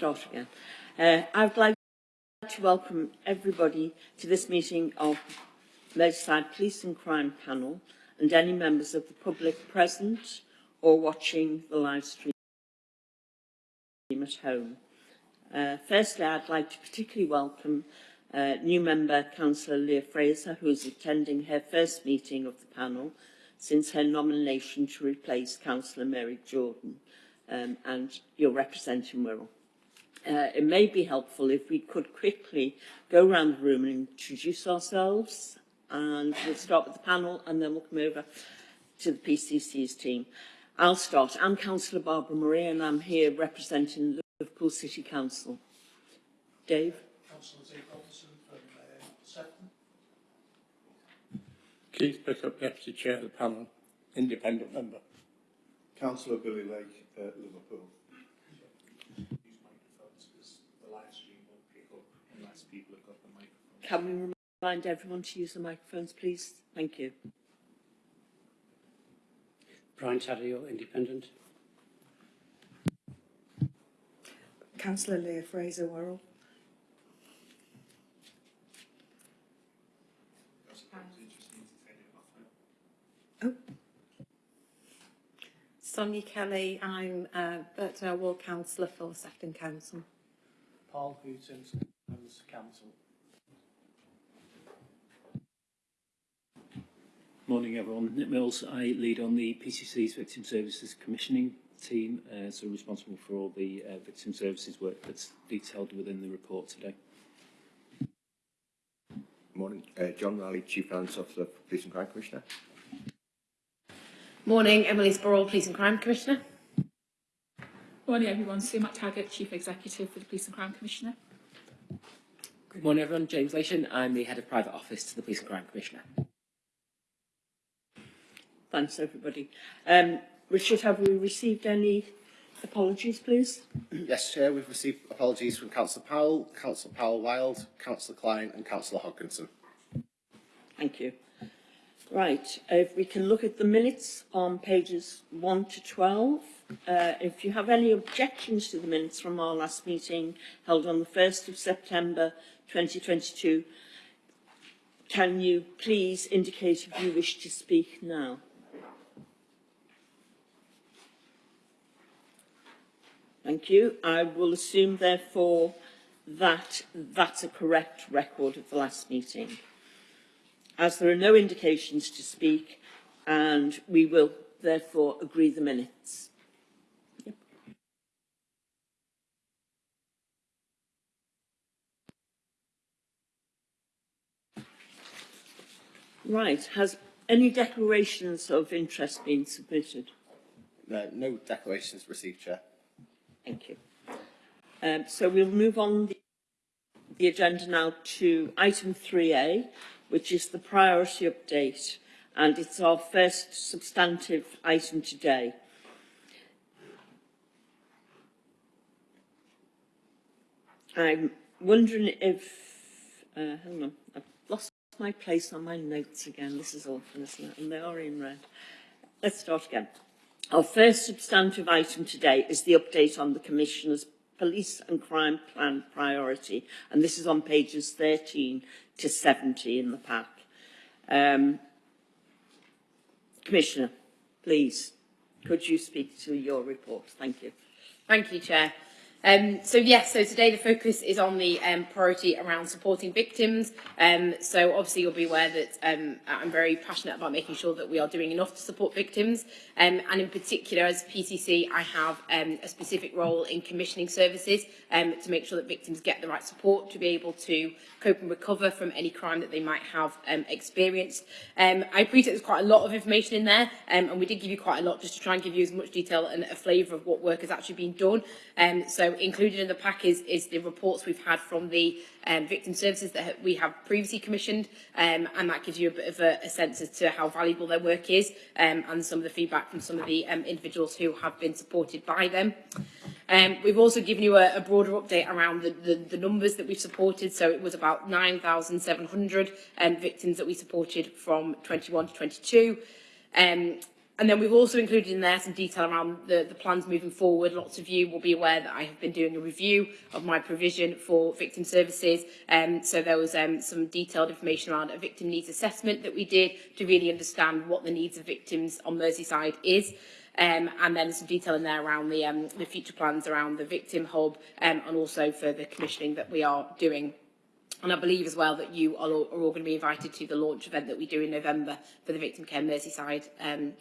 start again. Uh, I would like to welcome everybody to this meeting of the Merseyside Police and Crime Panel and any members of the public present or watching the live stream at home. Uh, firstly, I'd like to particularly welcome uh, new member Councillor Leah Fraser, who is attending her first meeting of the panel since her nomination to replace Councillor Mary Jordan, um, and you're representing Wirral. Uh, it may be helpful if we could quickly go around the room and introduce ourselves, and we'll start with the panel, and then we'll come over to the PCC's team. I'll start. I'm Councillor Barbara Murray, and I'm here representing Liverpool City Council. Dave? Councillor Dave Robertson from uh, Sefton. Keith Pickup, Deputy Chair of the panel, independent member. Councillor Billy Lake, uh, Liverpool. Use microphones because the live stream won't pick up unless people have got the microphone. Can we remind everyone to use the microphones, please? Thank you. Brian Taddeo, independent. Councillor Leah Fraser Wirral. Oh. Sonia Kelly, I'm uh, Burton Ward Councillor for Sefton Council. Paul Hooton, members council. Morning everyone, Nick Mills. I lead on the PCC's Victim Services Commissioning team, uh, so responsible for all the uh, victim services work that's detailed within the report today. Morning. Uh, John Riley, Chief Finance Officer, for Police and Crime Commissioner. Morning, Emily Spurrell, Police and Crime Commissioner. Morning everyone, Sue McTaggart, Chief Executive for the Police and Crime Commissioner. Good morning everyone, James Lation. I'm the Head of Private Office to the Police and Crime Commissioner. Thanks, everybody. Um, Richard, have we received any apologies, please? Yes, Chair, we've received apologies from Councillor Powell, Councillor Powell-Wild, Councillor Klein and Councillor Hodkinson. Thank you. Right, if we can look at the minutes on pages 1 to 12. Uh, if you have any objections to the minutes from our last meeting held on the 1st of September 2022, can you please indicate if you wish to speak now? Thank you. I will assume, therefore, that that's a correct record of the last meeting. As there are no indications to speak, and we will therefore agree the minutes. Right, has any declarations of interest been submitted? Uh, no declarations received, Chair. Thank you. Um, so we'll move on the, the agenda now to item 3A, which is the priority update, and it's our first substantive item today. I'm wondering if, uh, hang on, I've lost my place on my notes again. This is awful, isn't it? And they are in red. Let's start again. Our first substantive item today is the update on the Commissioner's Police and Crime Plan priority, and this is on pages 13 to 70 in the pack. Um, Commissioner, please, could you speak to your report? Thank you. Thank you, Chair. Um, so yes, so today the focus is on the um, priority around supporting victims. Um, so obviously you'll be aware that um, I'm very passionate about making sure that we are doing enough to support victims. Um, and in particular, as PCC, I have um, a specific role in commissioning services to make sure that victims get the right support to be able to cope and recover from any crime that they might have experienced. I appreciate there's quite a lot of information in there, and we did give you quite a lot just to try and give you as much detail and a flavour of what work has actually been done. Um, So included in the pack is, is the reports we've had from the um, victim services that we have previously commissioned, um, and that gives you a bit of a, a sense as to how valuable their work is um, and some of the feedback from some of the um, individuals who have been supported by them. Um, we've also given you a, a broader update around the, the, the numbers that we've supported. So it was about 9,700 um, victims that we supported from 21 to 22. Um, And then we've also included in there some detail around the, the plans moving forward. Lots of you will be aware that I have been doing a review of my provision for victim services. Um, so there was um, some detailed information around a victim needs assessment that we did to really understand what the needs of victims on Merseyside is. Um, and then some detail in there around the, um, the future plans around the victim hub um, and also for the commissioning that we are doing. And I believe as well that you are all, are all going to be invited to the launch event that we do in November for the Victim Care Merseyside um,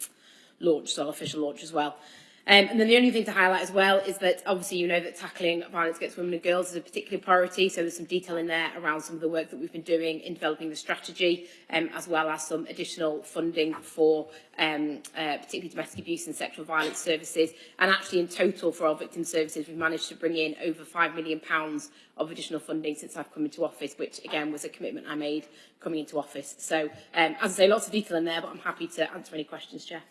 launched, so our official launch as well. Um, and then the only thing to highlight as well is that obviously you know that tackling violence against women and girls is a particular priority. So there's some detail in there around some of the work that we've been doing in developing the strategy, um, as well as some additional funding for um, uh, particularly domestic abuse and sexual violence services. And actually in total for our victim services, we've managed to bring in over £5 million pounds of additional funding since I've come into office, which again was a commitment I made coming into office. So um, as I say, lots of detail in there, but I'm happy to answer any questions, Chair.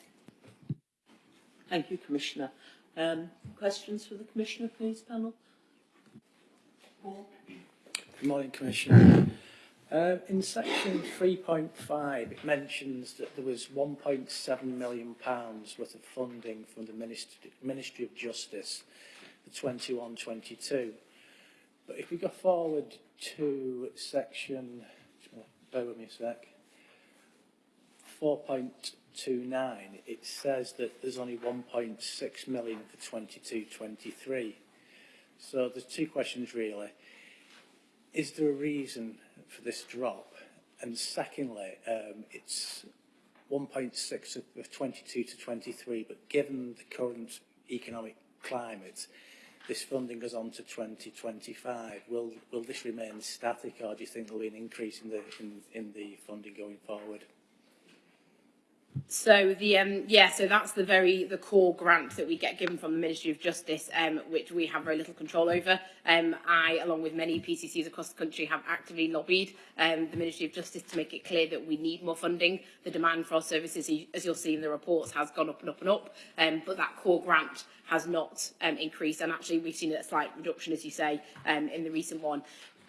Thank you, Commissioner. Um, questions for the Commissioner, please, panel? Paul? Good morning, Commissioner. Um, in section 3.5, it mentions that there was 1.7 million pounds worth of funding from the Ministry, Ministry of Justice for 21-22. But if we go forward to section, bear with me a sec, 4.29, it says that there's only 1.6 million for 22-23. So there's two questions really. Is there a reason for this drop? And secondly, um, it's 1.6 of, of 22 to 23, but given the current economic climate, this funding goes on to 2025. Will will this remain static, or do you think there'll be an increase in the in, in the funding going forward? So the um, yeah, so that's the very the core grant that we get given from the Ministry of Justice, um, which we have very little control over. Um, I, along with many PCCs across the country, have actively lobbied um, the Ministry of Justice to make it clear that we need more funding. The demand for our services, as you'll see in the reports, has gone up and up and up, um, but that core grant has not um, increased, and actually we've seen a slight reduction, as you say, um, in the recent one.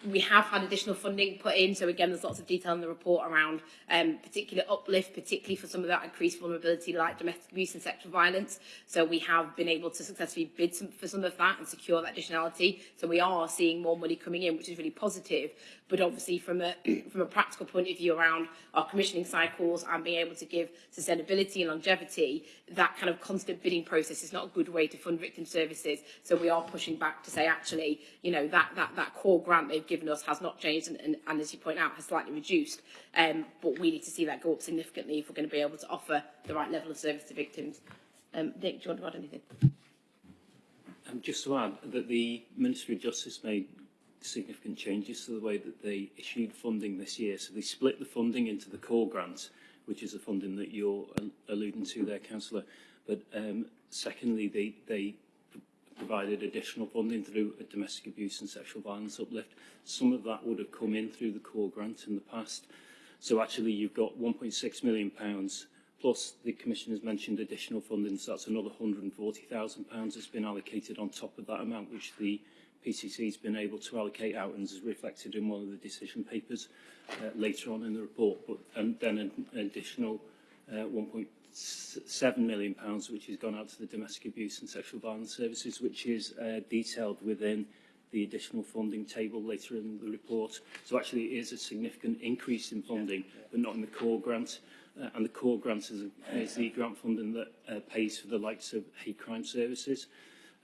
We have had additional funding put in. So again, there's lots of detail in the report around um, particular uplift, particularly for some of that increased vulnerability like domestic abuse and sexual violence. So we have been able to successfully bid some, for some of that and secure that additionality. So we are seeing more money coming in, which is really positive. But obviously from a, from a practical point of view around our commissioning cycles and being able to give sustainability and longevity, that kind of constant bidding process is not a good way to fund victim services. So we are pushing back to say, actually, you know, that, that, that core grant they've given us has not changed and, and, and as you point out, has slightly reduced. Um, but we need to see that go up significantly if we're going to be able to offer the right level of service to victims. Um, Nick, do you want to add anything? Um, just to add that the Ministry of Justice made significant changes to the way that they issued funding this year. So they split the funding into the core grants, which is the funding that you're alluding to there, Councillor. But um, secondly, they, they provided additional funding through a domestic abuse and sexual violence uplift. Some of that would have come in through the core grant in the past. So actually you've got 1.6 million pounds plus the Commission has mentioned additional funding, so that's another £140,000 that's been allocated on top of that amount, which the PCC has been able to allocate out and is reflected in one of the decision papers uh, later on in the report. But and then an, additional uh, 7 million, pounds, which has gone out to the Domestic Abuse and Sexual Violence Services, which is uh, detailed within the additional funding table later in the report. So actually it is a significant increase in funding, yeah, yeah. but not in the core grant. Uh, and the core grant is, is the grant funding that uh, pays for the likes of hate crime services.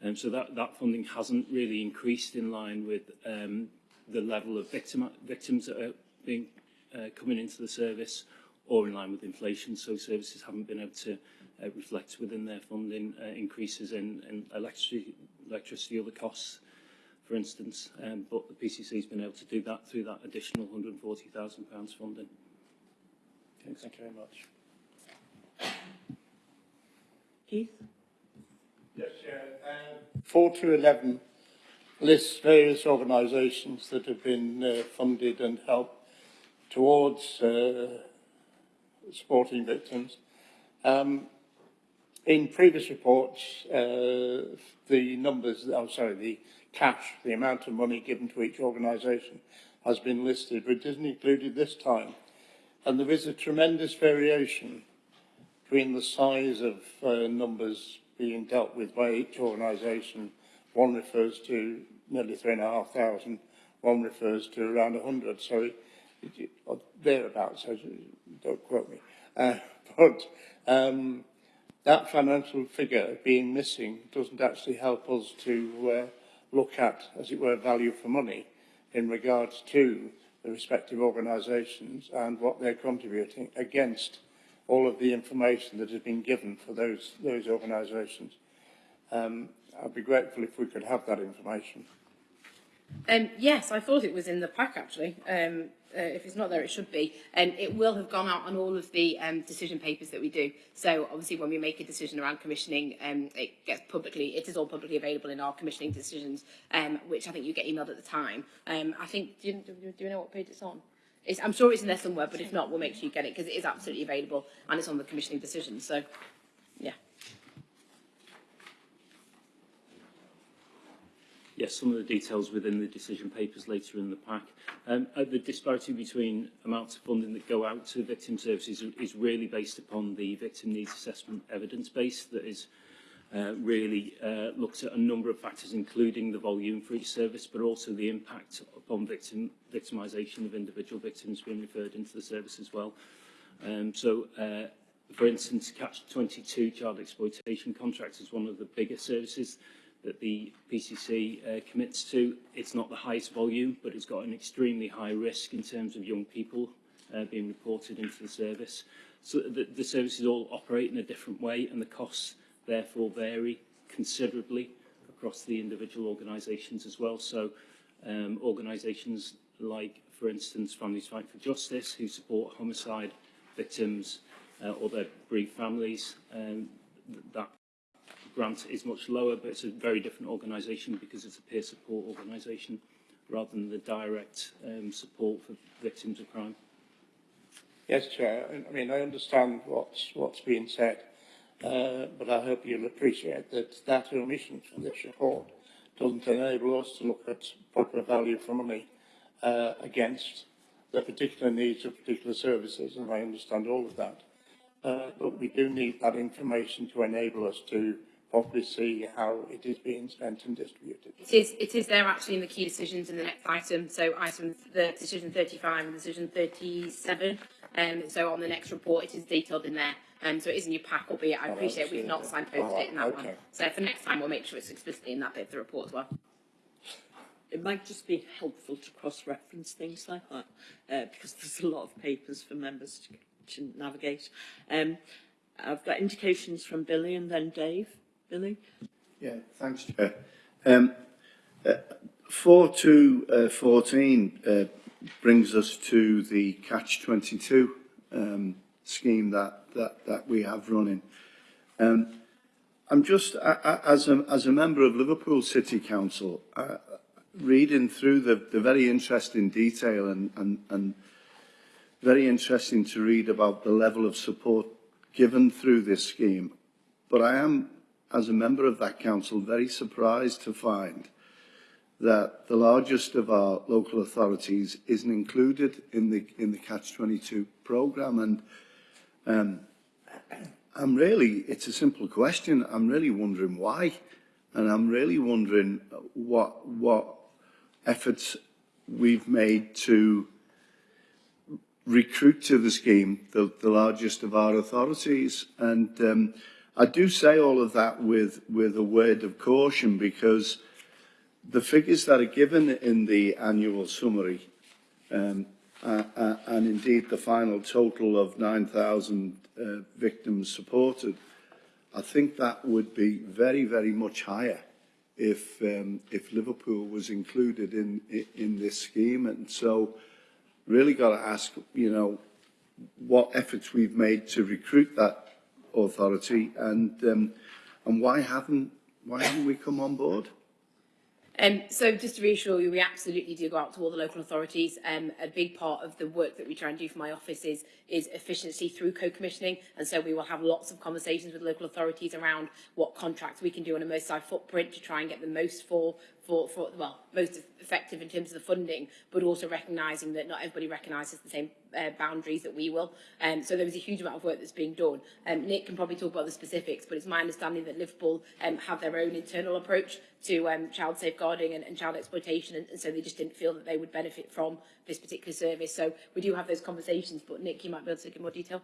Um, so that, that funding hasn't really increased in line with um, the level of victim, victims that are being uh, coming into the service or in line with inflation. So services haven't been able to uh, reflect within their funding uh, increases in, in electricity, electricity other costs, for instance. Um, but the PCC has been able to do that through that additional £140,000 funding. Okay, thank you very much. Keith? Yes, Chair. Uh, 4 to 11 lists various organisations that have been uh, funded and helped towards uh, supporting victims. Um, in previous reports, uh, the numbers, oh sorry, the cash, the amount of money given to each organisation has been listed, but isn't included this time. And there is a tremendous variation between the size of uh, numbers being dealt with by each organisation, one refers to nearly three and a half thousand, one refers to around a hundred, so it, it, or thereabouts, don't quote me. Uh, but um, that financial figure being missing doesn't actually help us to uh, look at, as it were, value for money in regards to the respective organisations and what they're contributing against all of the information that has been given for those, those organisations. Um, I'd be grateful if we could have that information. Um, yes, I thought it was in the pack actually. Um, uh, if it's not there, it should be. And it will have gone out on all of the um, decision papers that we do. So obviously when we make a decision around commissioning, um, it gets publicly, it is all publicly available in our commissioning decisions, um, which I think you get emailed at the time. Um, I think, do you, do you know what page it's on? It's, I'm sure it's in there somewhere, but if not, we'll make sure you get it because it is absolutely available and it's on the commissioning decision. So Yes, some of the details within the decision papers later in the pack. Um, uh, the disparity between amounts of funding that go out to victim services is really based upon the victim needs assessment evidence base that is uh, really uh, looks at a number of factors, including the volume for each service, but also the impact upon victim victimisation of individual victims being referred into the service as well. Um, so, uh, for instance, Catch 22 child exploitation contract is one of the bigger services that the PCC uh, commits to. It's not the highest volume, but it's got an extremely high risk in terms of young people uh, being reported into the service. So the, the services all operate in a different way and the costs therefore vary considerably across the individual organisations as well. So um, organisations like, for instance, Families Fight for Justice, who support homicide victims uh, or their bereaved families, um, that grant is much lower, but it's a very different organisation because it's a peer support organisation rather than the direct um, support for victims of crime. Yes, Chair. I mean, I understand what's, what's being said, uh, but I hope you'll appreciate that that omission from this report doesn't enable us to look at proper value for money uh, against the particular needs of particular services, and I understand all of that. Uh, but we do need that information to enable us to properly see how it is being spent and distributed. It is, it is there actually in the key decisions in the next item. So item the decision 35 and decision 37. Um, so on the next report, it is detailed in there. Um, so it is in your pack, albeit I Oh, appreciate we've not absolutely. signposted it in that Oh, one. okay. So for next time, we'll make sure it's explicitly in that bit of the report as well. It might just be helpful to cross-reference things like that, uh, because there's a lot of papers for members to, to navigate. Um, I've got indications from Billy and then Dave. Billy? Yeah, thanks, Chair. Um, uh, 4 to uh, 14 uh, brings us to the Catch-22 um, scheme that, that, that we have running. Um, I'm just, as, a, as a member of Liverpool City Council, uh, reading through the, the very interesting detail and, and, and very interesting to read about the level of support given through this scheme. But I am as a member of that council, very surprised to find that the largest of our local authorities isn't included in the in the Catch-22 programme. And um, I'm really, it's a simple question. I'm really wondering why, and I'm really wondering what what efforts we've made to recruit to the scheme the, the largest of our authorities. And um, I do say all of that with, with a word of caution because the figures that are given in the annual summary um, uh, uh, and indeed the final total of 9,000 uh, victims supported, I think that would be very, very much higher if, um, if Liverpool was included in, in, in this scheme. And so really got to ask, you know, what efforts we've made to recruit that authority and um, and why haven't why haven't we come on board? Um, so just to reassure you, we absolutely do go out to all the local authorities. Um, a big part of the work that we try and do for my office is, is efficiency through co-commissioning. And so we will have lots of conversations with local authorities around what contracts we can do on a Merseyside footprint to try and get the most for for, for well, most effective in terms of the funding, but also recognising that not everybody recognises the same uh, boundaries that we will. Um, so there was a huge amount of work that's being done. Um, Nick can probably talk about the specifics, but it's my understanding that Liverpool um, have their own internal approach to um, child safeguarding and, and child exploitation, and, and so they just didn't feel that they would benefit from this particular service. So we do have those conversations, but Nick, you might be able to give more detail.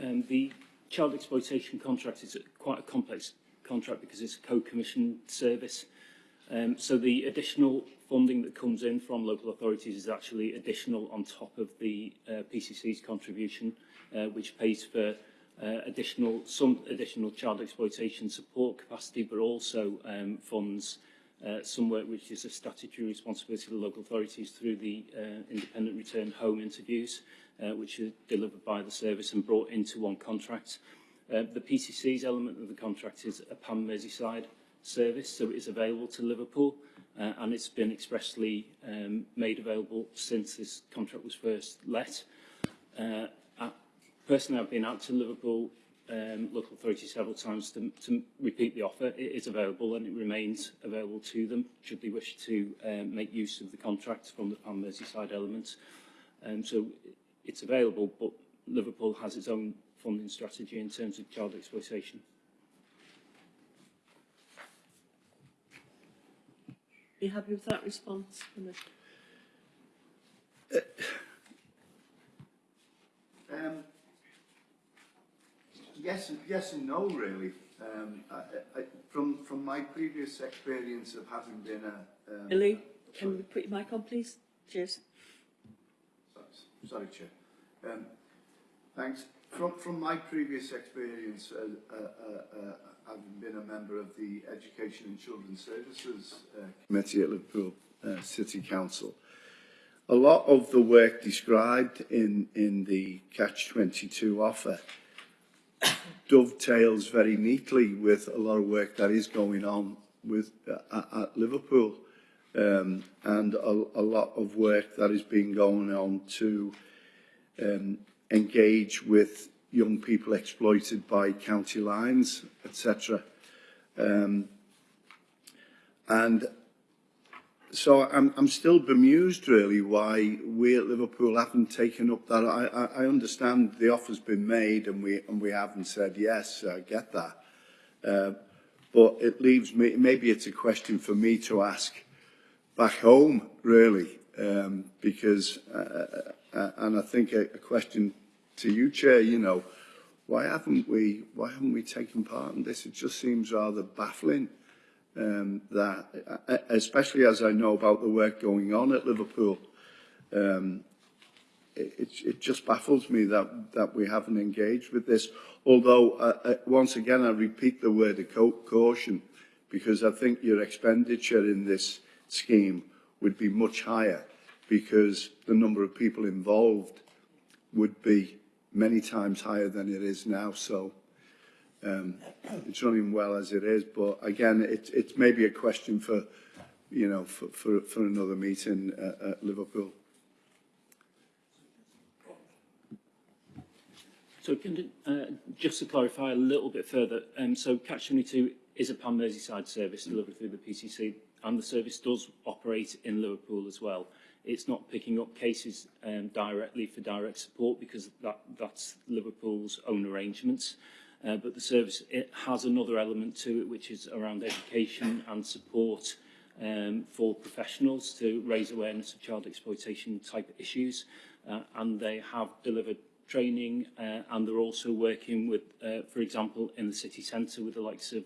Um, the child exploitation contract is quite a complex contract because it's a co-commissioned service. Um, so the additional funding that comes in from local authorities is actually additional on top of the uh, PCC's contribution, uh, which pays for uh, additional some additional child exploitation support capacity, but also um, funds uh, some work which is a statutory responsibility of the local authorities through the uh, independent return home interviews, uh, which are delivered by the service and brought into one contract. Uh, the PCC's element of the contract is a Pan Merseyside service, so it is available to Liverpool, uh, and it's been expressly um, made available since this contract was first let. Uh, I, personally, I've been out to Liverpool um, local authority several times to, to repeat the offer. It is available and it remains available to them should they wish to um, make use of the contract from the Pan Merseyside element. Um, so it's available, but Liverpool has its own funding strategy in terms of child exploitation. Are you happy with that response? Commissioner? Um, yes, and- yes and no, really. Um, I, I, from from my previous experience of having been a um, Billy, can we put your mic on, please? Cheers. Sorry, Chair. Um, thanks. From, from my previous experience, uh, uh, uh, uh, having been a member of the Education and Children's Services uh, Committee at Liverpool uh, City Council, a lot of the work described in, in the Catch-22 offer dovetails very neatly with a lot of work that is going on with uh, at, at Liverpool. Um, and a, a lot of work that is being going on to um, engage with young people exploited by county lines, etc. Um, and so I'm, I'm still bemused really why we at Liverpool haven't taken up that. I, I, understand the offer's been made and we, and we haven't said yes, I get that. Uh, but it leaves me, maybe it's a question for me to ask back home really, um, because, uh, uh, and I think a, a question to you, Chair, you know, why haven't we, why haven't we taken part in this? It just seems rather baffling um, that, uh, especially as I know about the work going on at Liverpool, um, it, it, it just baffles me that, that we haven't engaged with this. Although, uh, uh, once again, I repeat the word of caution, because I think your expenditure in this scheme would be much higher, because the number of people involved would be many times higher than it is now. So um, it's running well as it is. But again, it, it's maybe a question for, you know, for, for, for another meeting uh, at Liverpool. So can, uh, just to clarify a little bit further, um, so Catch 22 is a Pan Merseyside service delivered through the PCC and the service does operate in Liverpool as well. It's not picking up cases um, directly for direct support because that, that's Liverpool's own arrangements. Uh, but the service it has another element to it which is around education and support um, for professionals to raise awareness of child exploitation type issues uh, and they have delivered training uh, and they're also working with, uh, for example, in the city centre with the likes of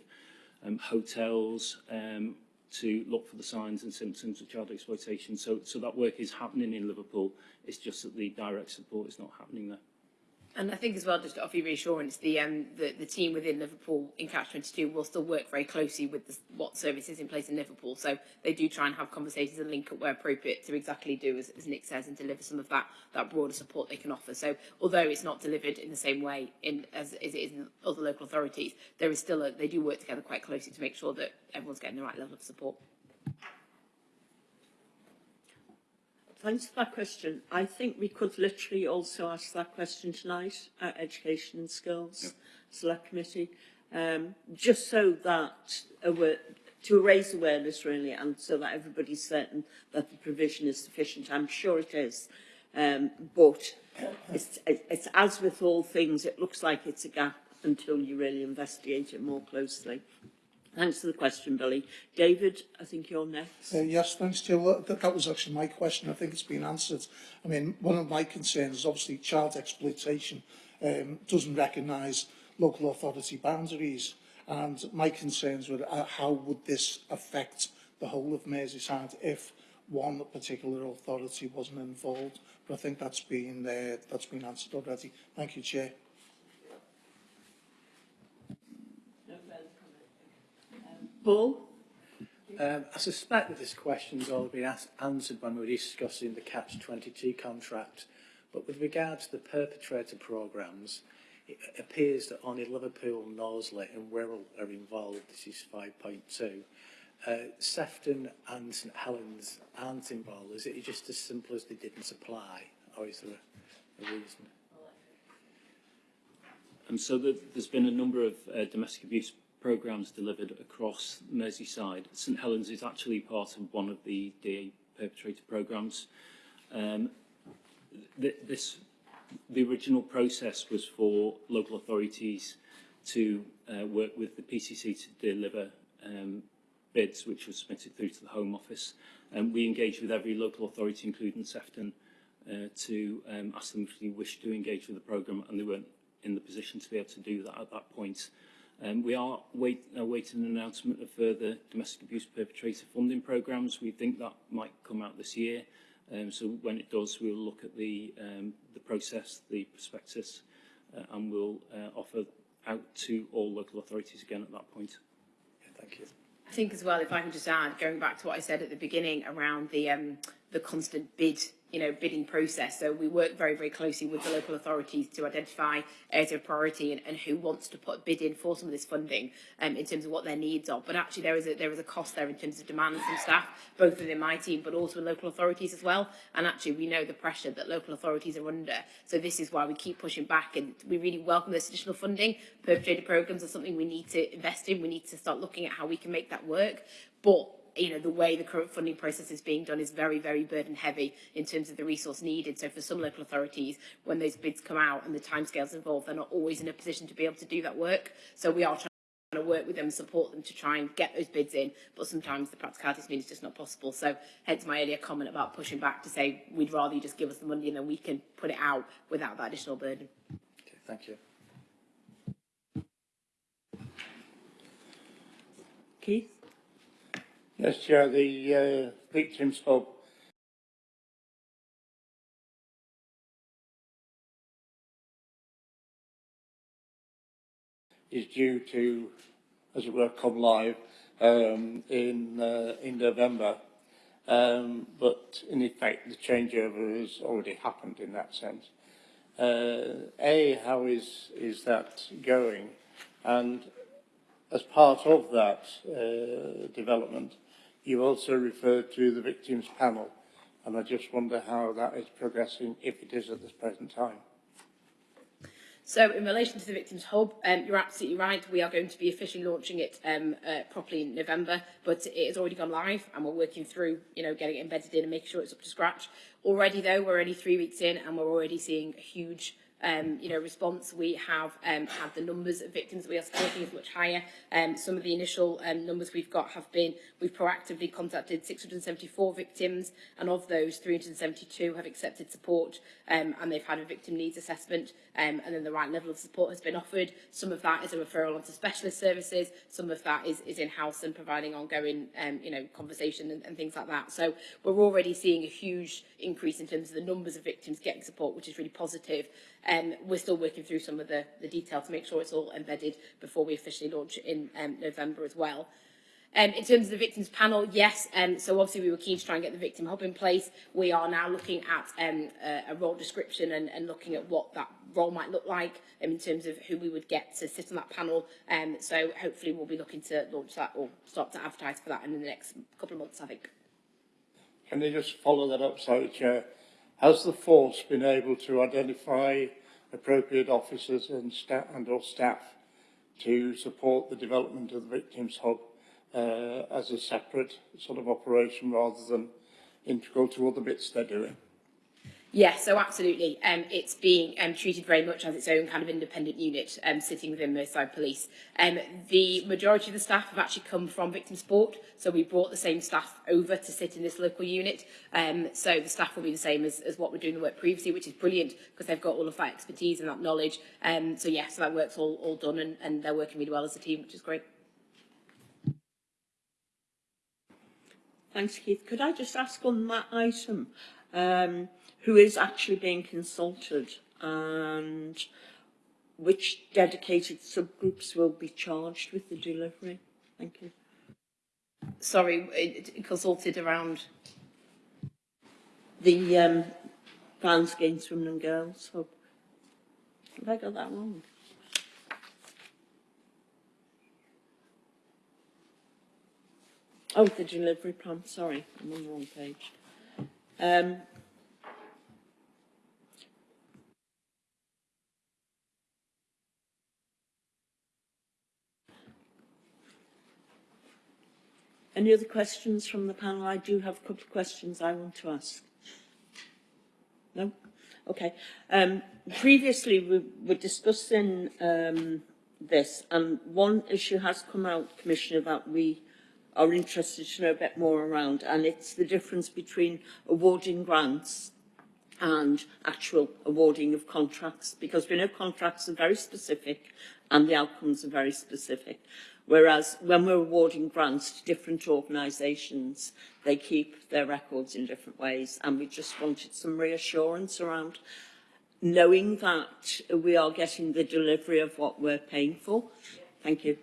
um, hotels um, to look for the signs and symptoms of child exploitation. So, so that work is happening in Liverpool. It's just that the direct support is not happening there. And I think as well, just to offer you reassurance, the, um, the, the team within Liverpool in Catch 22 will still work very closely with the, what services in place in Liverpool. So they do try and have conversations and link up where appropriate to exactly do as, as Nick says and deliver some of that, that broader support they can offer. So although it's not delivered in the same way in, as, as it is in other local authorities, there is still a, they do work together quite closely to make sure that everyone's getting the right level of support. thanks for that question. I think we could literally also ask that question tonight at Education and Skills yep. Select Committee, um, just so that aware, to raise awareness really and so that everybody's certain that the provision is sufficient. I'm sure it is, um, but it's, it's as with all things, it looks like it's a gap until you really investigate it more closely. Thanks for the question, Billy. David, I think you're next. Uh, yes, thanks, Jill. That, that was actually my question. I think it's been answered. I mean, one of my concerns is obviously child exploitation um, doesn't recognise local authority boundaries. And my concerns were uh, how would this affect the whole of Merseyside if one particular authority wasn't involved. But I think that's been, uh, that's been answered already. Thank you, Chair. Paul? Um, I suspect that this question's all been asked, answered when we were discussing the Catch-22 contract, but with regard to the perpetrator programmes, it appears that only Liverpool, Norsley and Wirral are involved. This is 5.2. Uh, Sefton and St Helens aren't involved. Is it just as simple as they didn't apply, or is there a, a reason? And so the, there's been a number of uh, domestic abuse programmes delivered across Merseyside. St Helens is actually part of one of the DA perpetrator programmes. Um, th this, the original process was for local authorities to uh, work with the PCC to deliver um, bids which were submitted through to the Home Office. Um, we engaged with every local authority, including Sefton, uh, to um, ask them if they wished to engage with the programme and they weren't in the position to be able to do that at that point. Um, we are wait, uh, awaiting an announcement of further domestic abuse perpetrator funding programmes. We think that might come out this year. Um, so when it does, we'll look at the, um, the process, the prospectus, uh, and we'll uh, offer out to all local authorities again at that point. Yeah, thank you. I think as well, if I can just add, going back to what I said at the beginning around the, um, the constant bid you know, bidding process. So we work very, very closely with the local authorities to identify areas of priority and, and who wants to put a bid in for some of this funding um, in terms of what their needs are. But actually there is a, there is a cost there in terms of demands from staff, both within my team, but also in local authorities as well. And actually we know the pressure that local authorities are under. So this is why we keep pushing back and we really welcome this additional funding. Perpetrator programs are something we need to invest in. We need to start looking at how we can make that work. But you know, the way the current funding process is being done is very, very burden heavy in terms of the resource needed. So for some local authorities, when those bids come out and the timescales involved, they're not always in a position to be able to do that work. So we are trying to work with them and support them to try and get those bids in, but sometimes the practicalities mean it's just not possible. So hence my earlier comment about pushing back to say we'd rather you just give us the money and then we can put it out without that additional burden. Okay, thank you. Keith? Yes, Chair, the uh, Victims Hub is due to, as it were, come live um, in uh, in November. Um, but in effect, the changeover has already happened in that sense. Uh, a, how is is that going? And as part of that uh, development, you also referred to the victims panel, and I just wonder how that is progressing, if it is at this present time. So in relation to the Victims Hub, um, you're absolutely right. We are going to be officially launching it um, uh, properly in November, but it has already gone live and we're working through, you know, getting it embedded in and making sure it's up to scratch. Already though, we're only three weeks in and we're already seeing huge um, you know, response, we have um, had the numbers of victims we are supporting is much higher. Um, some of the initial um, numbers we've got have been, we've proactively contacted 674 victims, and of those, 372 have accepted support, um, and they've had a victim needs assessment, um, and then the right level of support has been offered. Some of that is a referral onto specialist services, some of that is, is in-house and providing ongoing, um, you know, conversation and, and things like that. So we're already seeing a huge increase in terms of the numbers of victims getting support, which is really positive. Um, we're still working through some of the, the detail to make sure it's all embedded before we officially launch in um, November as well. Um, in terms of the victims panel, yes, um, so obviously we were keen to try and get the victim hub in place. We are now looking at um, a, a role description and, and looking at what that role might look like um, in terms of who we would get to sit on that panel. Um, so hopefully we'll be looking to launch that or start to advertise for that in the next couple of months, I think. Can I just follow that up, sorry, Chair? Has the force been able to identify appropriate officers and, sta and or staff to support the development of the Victims Hub uh, as a separate sort of operation rather than integral to other bits they're doing? Yeah, so absolutely. Um, it's being um, treated very much as its own kind of independent unit um, sitting within Merseyside Police. Um, the majority of the staff have actually come from victim support, so we brought the same staff over to sit in this local unit. Um, so the staff will be the same as, as what we're doing the work previously, which is brilliant because they've got all of that expertise and that knowledge. Um, so yeah, so that work's all, all done and, and they're working really well as a team, which is great. Thanks, Keith. Could I just ask on that item, um, who is actually being consulted and which dedicated subgroups will be charged with the delivery? Thank you. Sorry, consulted around The um, Violence Against Women and Girls Hub. Have I got that wrong? Oh, the delivery plan, sorry, I'm on the wrong page. Um, any other questions from the panel? I do have a couple of questions I want to ask. No? Okay. Um, previously, we were discussing um, this, and one issue has come out, Commissioner, that we are interested to know a bit more around, and it's the difference between awarding grants and actual awarding of contracts, because we know contracts are very specific and the outcomes are very specific. Whereas when we're awarding grants to different organisations, they keep their records in different ways, and we just wanted some reassurance around knowing that we are getting the delivery of what we're paying for. Thank you.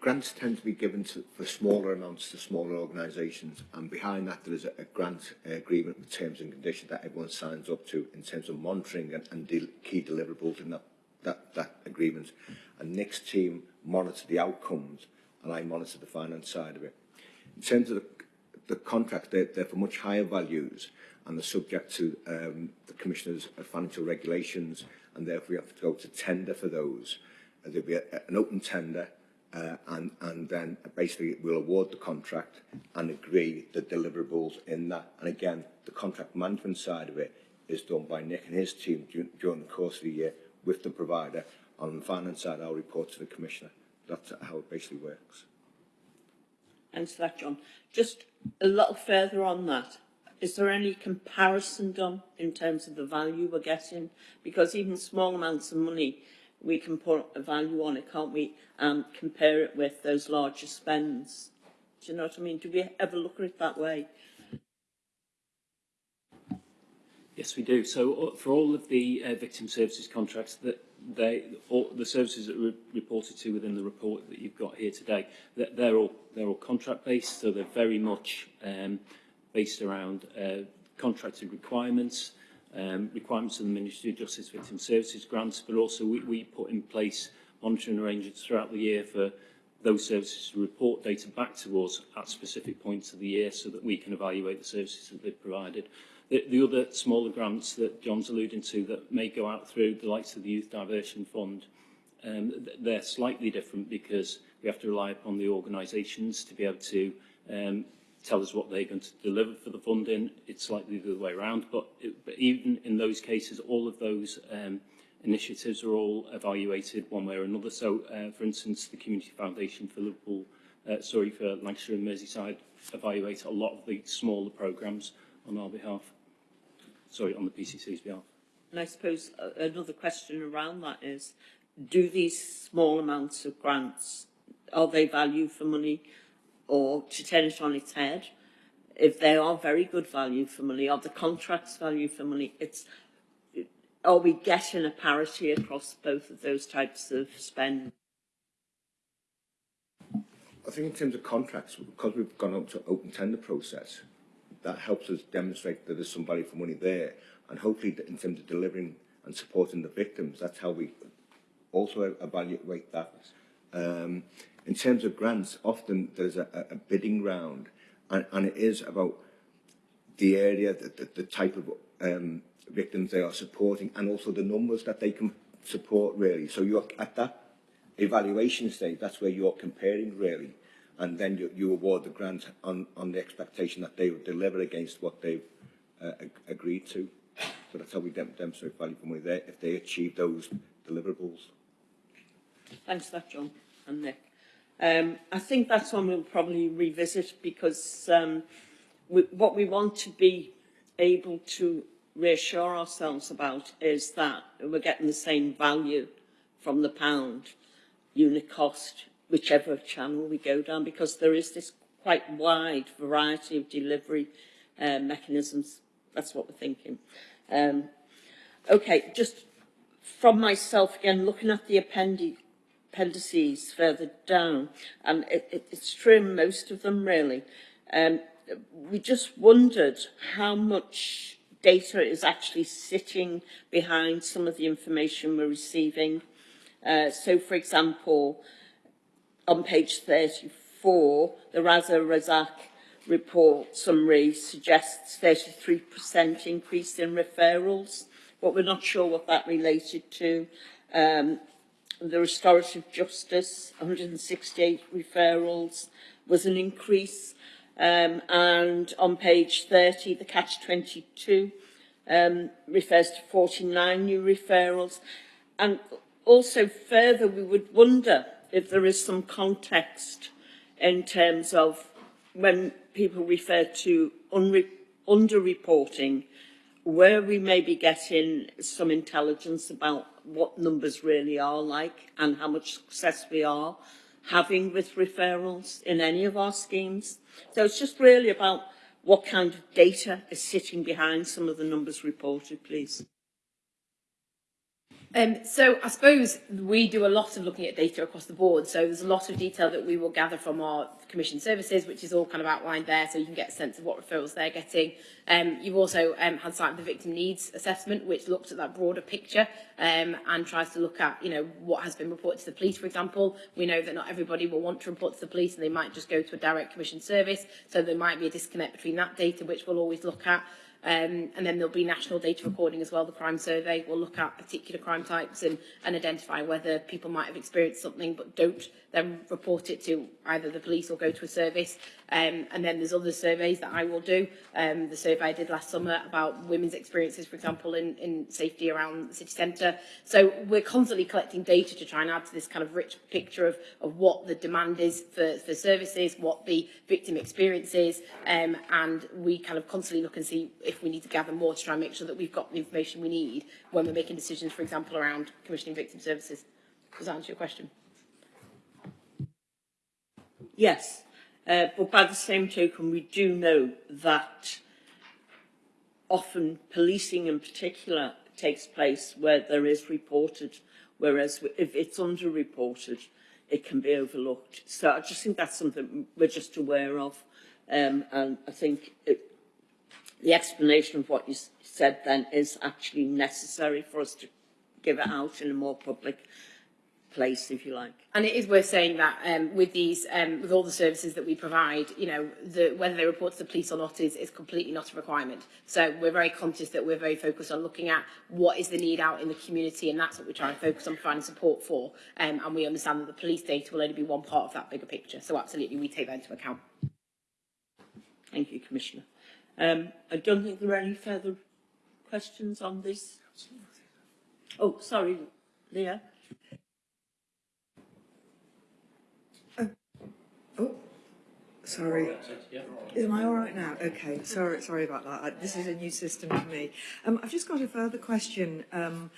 grants tend to be given to, for smaller amounts to smaller organisations, and behind that there is a, a grant uh, agreement with terms and conditions that everyone signs up to in terms of monitoring and, and de key deliverables in that, that, that agreement. And Nick's team monitor the outcomes, and I monitor the finance side of it. In terms of the, the contract, they're, they're for much higher values, and they're subject to um, the Commissioner's financial regulations, and therefore we have to go to tender for those. Uh, there'll be a, an open tender, uh, and, and then basically we'll award the contract and agree the deliverables in that. And again, the contract management side of it is done by Nick and his team during, the course of the year with the provider. On the finance side, I'll report to the Commissioner. That's how it basically works. Thanks for that, John. Just a little further on that, is there any comparison done in terms of the value we're getting? Because even small amounts of money we can put a value on it, can't we, and compare it with those larger spends. Do you know what I mean? Do we ever look at it that way? Yes, we do. So uh, for all of the uh, victim services contracts that they, all the services that were reported to within the report that you've got here today, that they're all they're all contract based, so they're very much um, based around uh, contracted requirements, um, requirements of the Ministry of Justice Victim Services grants, but also we, we put in place monitoring arrangements throughout the year for those services to report data back to us at specific points of the year so that we can evaluate the services that they've provided. The, the other smaller grants that John's alluding to that may go out through the likes of the Youth Diversion Fund, um, they're slightly different because we have to rely upon the organisations to be able to um, tell us what they're going to deliver for the funding. It's slightly the other way around, but, it, but even in those cases, all of those um, initiatives are all evaluated one way or another. So, uh, for instance, the Community Foundation for Liverpool, uh, sorry, for Lancashire and Merseyside evaluate a lot of the smaller programmes on our behalf. Sorry, on the PCC's behalf. And I suppose uh, another question around that is, do these small amounts of grants, are they value for money or to turn it on its head? If they are very good value for money, are the contracts value for money? It's are we getting a parity across both of those types of spend? I think in terms of contracts, because we've gone up to open tender process, that helps us demonstrate that there's some value for money there. And hopefully in terms of delivering and supporting the victims, that's how we also evaluate that. Um, in terms of grants, often there's a, a bidding round and, and it is about the area, the, the, the type of um, victims they are supporting and also the numbers that they can support really. So you're at that evaluation stage, that's where you're comparing really. And then you, you award the grant on, on the expectation that they will deliver against what they've uh, ag- agreed to. So that's how we dem- demonstrate value for money there, if they achieve those deliverables. Thanks for that, John and Nick. Um, I think that's one we'll probably revisit because um, we, what we want to be able to reassure ourselves about is that we're getting the same value from the pound unit cost, whichever channel we go down, because there is this quite wide variety of delivery uh, mechanisms. That's what we're thinking. Um, okay, just from myself again, looking at the appendi appendices further down, and it, it, it's in most of them really. Um, we just wondered how much data is actually sitting behind some of the information we're receiving. Uh, so, for example, on page 34, the Raza Razak report summary suggests 33% increase in referrals, but we're not sure what that related to. Um, the restorative justice, 168 referrals, was an increase. Um, and on page 30, the catch-22 um, refers to 49 new referrals. And also further, we would wonder if there is some context in terms of when people refer to underreporting, where we may be getting some intelligence about what numbers really are like and how much success we are having with referrals in any of our schemes. So it's just really about what kind of data is sitting behind some of the numbers reported, please. Um, so I suppose we do a lot of looking at data across the board. So there's a lot of detail that we will gather from our commission services, which is all kind of outlined there, so you can get a sense of what referrals they're getting. Um, you've also um, had sight of the victim needs assessment, which looks at that broader picture um, and tries to look at, you know, what has been reported to the police, for example. We know that not everybody will want to report to the police and they might just go to a direct commission service. So there might be a disconnect between that data, which we'll always look at. Um, and then there'll be national data recording as well. The crime survey will look at particular crime types and, and identify whether people might have experienced something but don't then report it to either the police or go to a service. Um, and then there's other surveys that I will do. Um, the survey I did last summer about women's experiences, for example, in, in safety around the city centre. So we're constantly collecting data to try and add to this kind of rich picture of, of what the demand is for, for services, what the victim experience is, um, and we kind of constantly look and see if we need to gather more to try and make sure that we've got the information we need when we're making decisions, for example, around commissioning victim services. Does that answer your question? Yes, uh, but by the same token, we do know that often policing in particular takes place where there is reported, whereas if it's underreported, it can be overlooked. So I just think that's something we're just aware of. Um, and I think it, the explanation of what you said then is actually necessary for us to give it out in a more public place, if you like. And it is worth saying that um, with these, um, with all the services that we provide, you know, the, whether they report to the police or not is, is completely not a requirement. So we're very conscious that we're very focused on looking at what is the need out in the community, and that's what we're trying to focus on providing support for. Um, and we understand that the police data will only be one part of that bigger picture. So absolutely, we take that into account. Thank you, Commissioner. Um, I don't think there are any further questions on this. Oh, sorry, Leah. Oh, sorry. Am I all right now? Okay, sorry, sorry about that. I, this is a new system for me. Um, I've just got a further question um,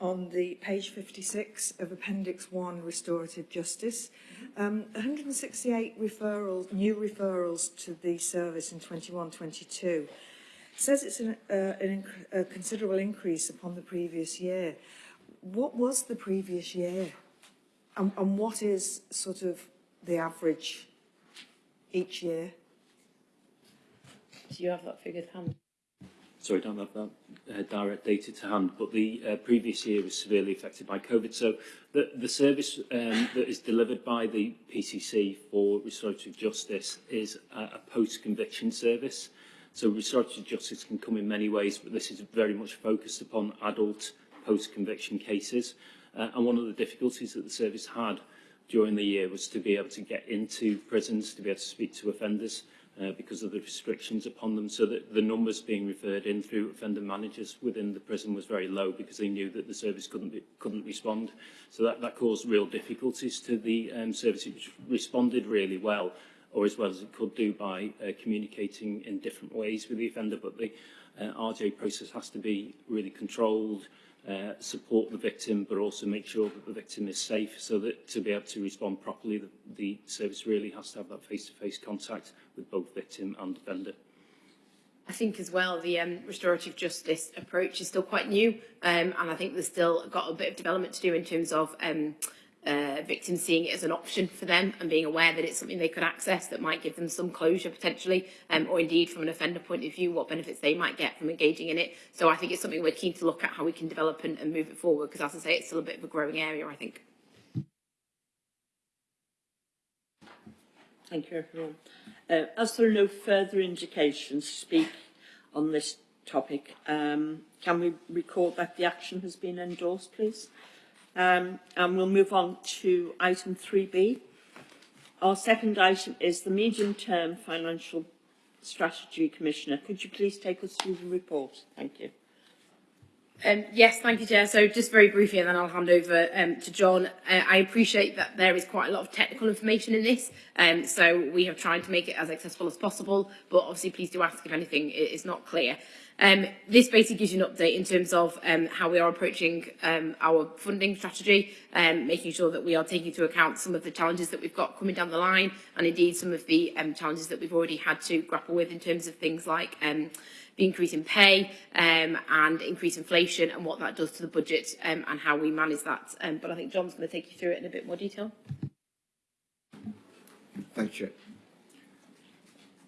on the page 56 of Appendix 1, Restorative Justice. Um, 168 referrals, new referrals to the service in 21-22. says it's an, uh, an inc a considerable increase upon the previous year. What was the previous year? And, and what is sort of the average each year? Do you have that figure hand? so we don't have that uh, direct data to hand, but the uh, previous year was severely affected by COVID. So the, the service um, that is delivered by the PCC for restorative justice is a, a post-conviction service. So restorative justice can come in many ways, but this is very much focused upon adult post-conviction cases. Uh, and one of the difficulties that the service had during the year was to be able to get into prisons, to be able to speak to offenders, uh, because of the restrictions upon them. So that the numbers being referred in through offender managers within the prison was very low because they knew that the service couldn't be, couldn't respond. So that, that caused real difficulties to the um, service, which responded really well, or as well as it could do by uh, communicating in different ways with the offender. But the uh, RJ process has to be really controlled, uh, support the victim, but also make sure that the victim is safe so that to be able to respond properly, the, the service really has to have that face-to-face -face contact with both victim and offender. I think as well the um, restorative justice approach is still quite new um, and I think there's still got a bit of development to do in terms of um, uh, victims seeing it as an option for them and being aware that it's something they could access that might give them some closure potentially, um, or indeed from an offender point of view, what benefits they might get from engaging in it. So I think it's something we're keen to look at how we can develop and, and move it forward because as I say, it's still a bit of a growing area, I think. Thank you, everyone. Uh, as there are no further indications to speak on this topic, um, can we record that the action has been endorsed, please? Um, and we'll move on to item 3B. Our second item is the medium-term financial strategy commissioner. Could you please take us through the report? Thank you. Um, yes, thank you, Chair. So just very briefly, and then I'll hand over um, to John. Uh, I appreciate that there is quite a lot of technical information in this, um, so we have tried to make it as accessible as possible, but obviously please do ask if anything is not clear. Um, this basically gives you an update in terms of um, how we are approaching um, our funding strategy, um, making sure that we are taking into account some of the challenges that we've got coming down the line, and indeed some of the um, challenges that we've already had to grapple with in terms of things like um, the increase in pay um, and increase inflation and what that does to the budget um, and how we manage that. Um, but I think John's going to take you through it in a bit more detail. Thank you.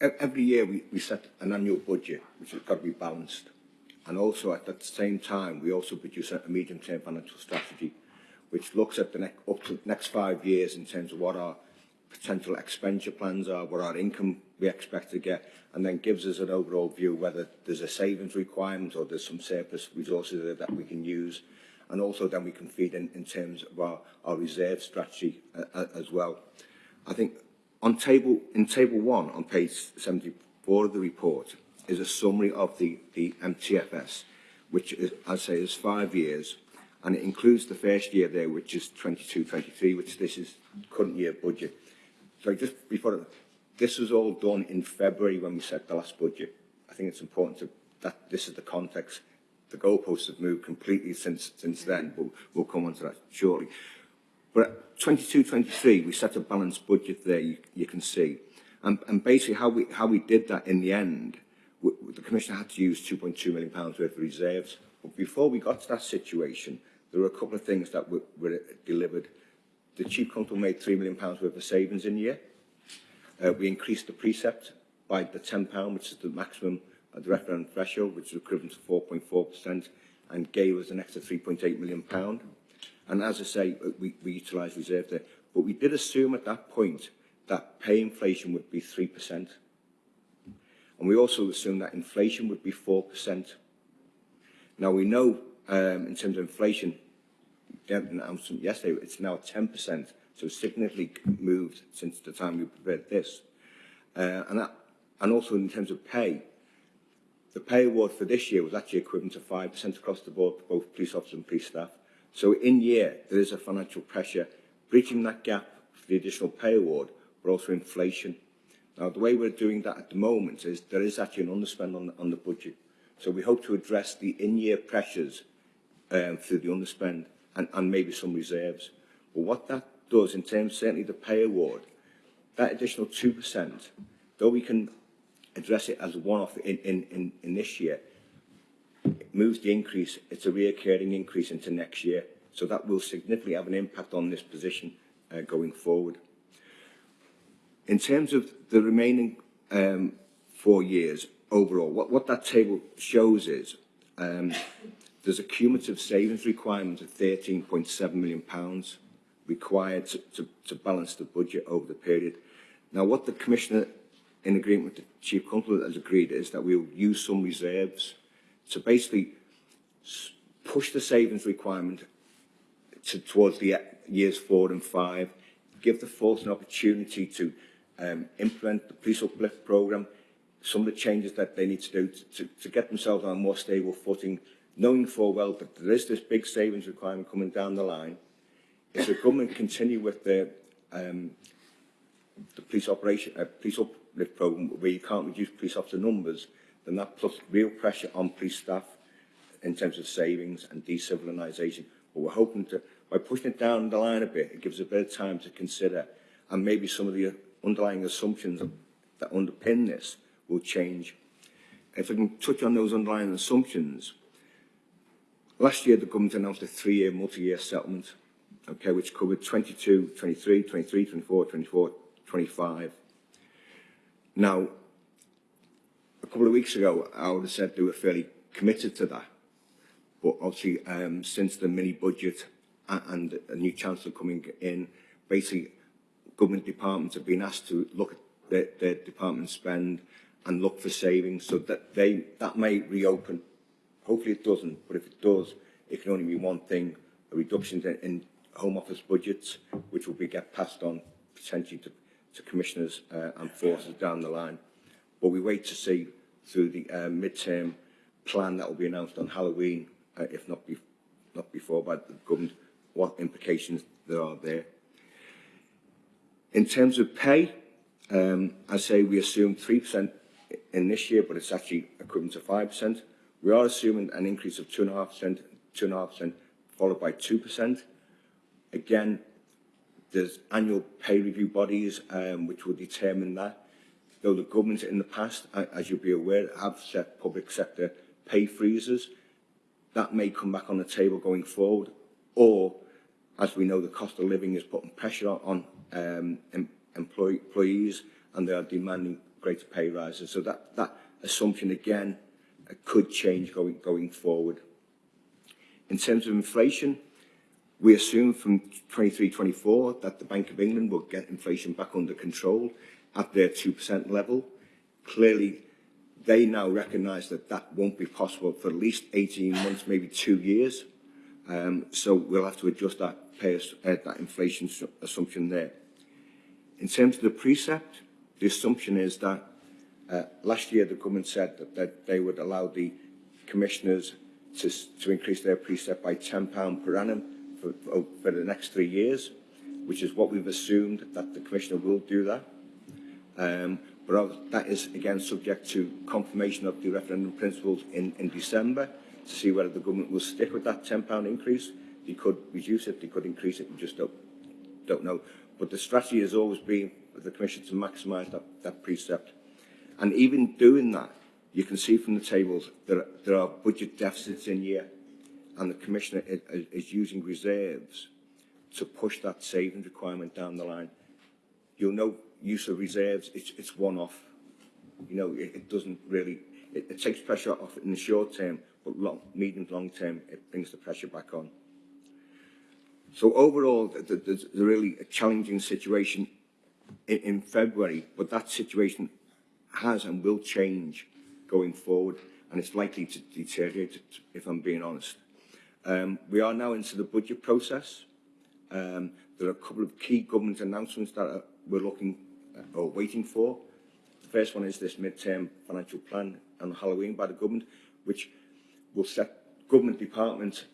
E-, every year we, we set an annual budget, which has got to be balanced. And also at that same time, we also produce a medium-term financial strategy, which looks at the next up to the next five years in terms of what our potential expenditure plans are, what our income we expect to get, and then gives us an overall view whether there's a savings requirement or there's some surplus resources there that we can use. And also then we can feed in, in terms of our, our reserve strategy uh, uh as well. I think on table, in table one on page 74 of the report is a summary of the, the MTFS, which is, I say is five years, and it includes the first year there, which is 22-23, which this is current year budget. So just before, this was all done in February when we set the last budget. I think it's important to, that this is the context. The goalposts have moved completely since, since then, but we'll come on to that shortly. But 22-23, we set a balanced budget there, you, you can see. And, and basically how we, how we did that in the end, we, the Commissioner had to use 2.2 million pounds worth of reserves. But before we got to that situation, there were a couple of things that were, were delivered the Chief Constable made £3 million worth of savings in a year. Uh, we increased the precept by the £10, which is the maximum at the referendum threshold, which is equivalent to 4.4%, and gave us an extra £3.8 million. Pound. And as I say, we, we utilised reserve there. But we did assume at that point that pay inflation would be 3%. And we also assumed that inflation would be 4%. Now, we know um, in terms of inflation, announcement yesterday, it's now 10%, so significantly moved since the time we prepared this. Uh, and, that, and also in terms of pay, the pay award for this year was actually equivalent to 5% across the board for both police officers and police staff. So in year, there is a financial pressure breaching that gap for the additional pay award, but also inflation. Now, the way we're doing that at the moment is there is actually an underspend on the, on the budget. So we hope to address the in-year pressures um, through the underspend and, and maybe some reserves. But what that does in terms, certainly the pay award, that additional 2%, though we can address it as one-off in, in, in, in this year, moves the increase, it's a reoccurring increase into next year. So that will significantly have an impact on this position uh, going forward. In terms of the remaining um, four years overall, what, what that table shows is um, There's a cumulative savings requirement of £13.7 million pounds required to, to, to balance the budget over the period. Now, what the Commissioner, in agreement with the Chief Constable, has agreed is that we will use some reserves to basically push the savings requirement to, towards the years four and five, give the force an opportunity to um, implement the police uplift programme, some of the changes that they need to do to, to, to get themselves on a more stable footing, knowing full well that there is this big savings requirement coming down the line. If the government continue with the, um, the police operation, uh, police uplift programme where you can't reduce police officer numbers, then that puts real pressure on police staff in terms of savings and decivilisation. But we're hoping to, by pushing it down the line a bit, it gives a bit of time to consider, and maybe some of the underlying assumptions that underpin this will change. If I can touch on those underlying assumptions, last year the government announced a three-year multi-year settlement, okay, which covered 22, 23, 23, 24, 24, 25. Now, a couple of weeks ago, I would have said they were fairly committed to that. But obviously, um, since the mini budget and a new chancellor coming in, basically, government departments have been asked to look at their, their department spend and look for savings so that they that may reopen. Hopefully it doesn't, but if it does, it can only be one thing, a reduction in, in Home Office budgets, which will be get passed on potentially to, to commissioners uh, and forces down the line. But we wait to see through the uh, mid-term plan that will be announced on Halloween, uh, if not, be not before by the government, what implications there are there. In terms of pay, um, I say we assume 3% in this year, but it's actually equivalent to 5%. We are assuming an increase of 2.5%, 2.5% followed by 2%. Again, there's annual pay review bodies um, which will determine that. Though the government in the past, as you'll be aware, have set public sector pay freezes, that may come back on the table going forward. Or, as we know, the cost of living is putting pressure on um, em employee, employees and they are demanding greater pay rises. So that, that assumption, again, uh, could change going, going forward. In terms of inflation, we assume from 23-24 that the Bank of England will get inflation back under control at their 2% level. Clearly, they now recognise that that won't be possible for at least 18 months, maybe two years. Um, so we'll have to adjust that, pay, uh, that inflation assumption there. In terms of the precept, the assumption is that uh, last year the government said that, that they would allow the commissioners to, to increase their precept by £10 per annum for, for, for the next three years, which is what we've assumed that the commissioner will do that. Um, but that is again subject to confirmation of the referendum principles in, in December to see whether the government will stick with that £10 increase. They could reduce it, they could increase it, we just don't, don't know. But the strategy has always been for the Commission to maximise that, that precept. And even doing that, you can see from the tables that there are budget deficits in year and the Commissioner is, is using reserves to push that savings requirement down the line. You'll know use of reserves, it's, it's one-off. You know, it, it doesn't really, it, it takes pressure off in the short term, but long, medium long term, it brings the pressure back on. So overall, there's really a challenging situation in, in February, but that situation has and will change going forward, and it's likely to deteriorate, if I'm being honest. Um, we are now into the budget process. Um, there are a couple of key government announcements that are, we're looking or waiting for. The first one is this mid-term financial plan on Halloween by the government, which will set government department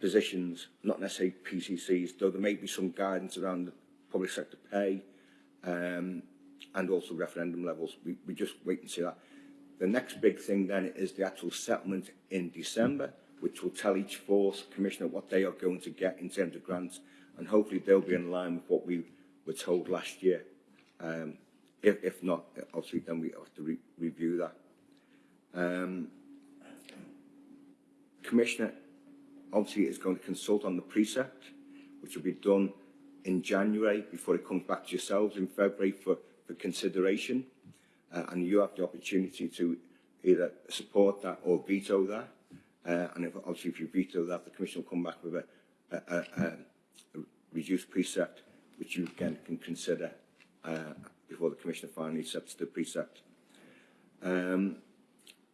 positions, not necessarily PCCs, though there may be some guidance around public sector pay um, and also referendum levels. We, we just wait and see that. The next big thing then is the actual settlement in December, which will tell each force commissioner what they are going to get in terms of grants, and hopefully they'll be in line with what we were told last year. Um, if, if not, obviously then we have to re review that. Um, Commissioner obviously is going to consult on the precept, which will be done in January before it comes back to yourselves in February for, for consideration. Uh, and you have the opportunity to either support that or veto that. Uh, and if, obviously if you veto that, the Commission will come back with a, a, a, a reduced precept, which you again can consider uh, before the Commissioner finally accepts the precept. Um,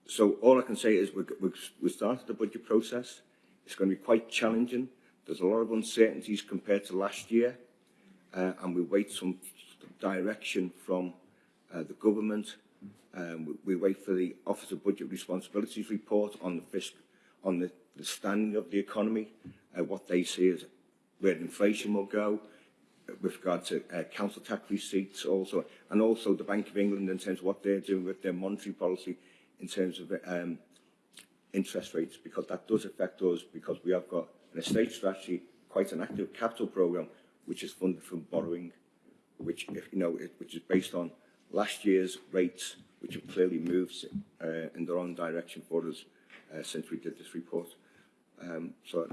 so all I can say is we've, started the budget process. It's going to be quite challenging. There's a lot of uncertainties compared to last year, uh, and we wait some direction from uh, the government. Um, we, we wait for the Office of Budget Responsibilities report on the fisc, on the, the standing of the economy, uh, what they see as where inflation will go, with regard to uh, council tax receipts also, and also the Bank of England in terms of what they're doing with their monetary policy in terms of um, interest rates, because that does affect us, because we have got an estate strategy, quite an active capital programme, which is funded from borrowing, which, if you know, it, which is based on last year's rates, which have clearly moved uh, in their own direction for us uh, since we did this report. Um, so,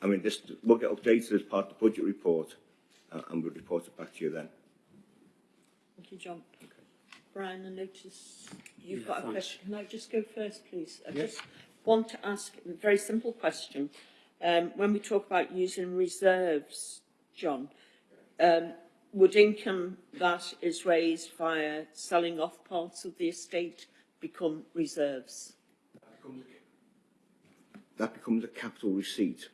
I mean, this will get updated as part of the budget report, uh, and we'll report it back to you then. Thank you, John. Brian, I notice you've Yeah, got a thanks. question. Can I just go first, please? I Yes. just want to ask a very simple question. Um, when we talk about using reserves, John, um, would income that is raised via selling off parts of the estate become reserves? That becomes a capital receipt,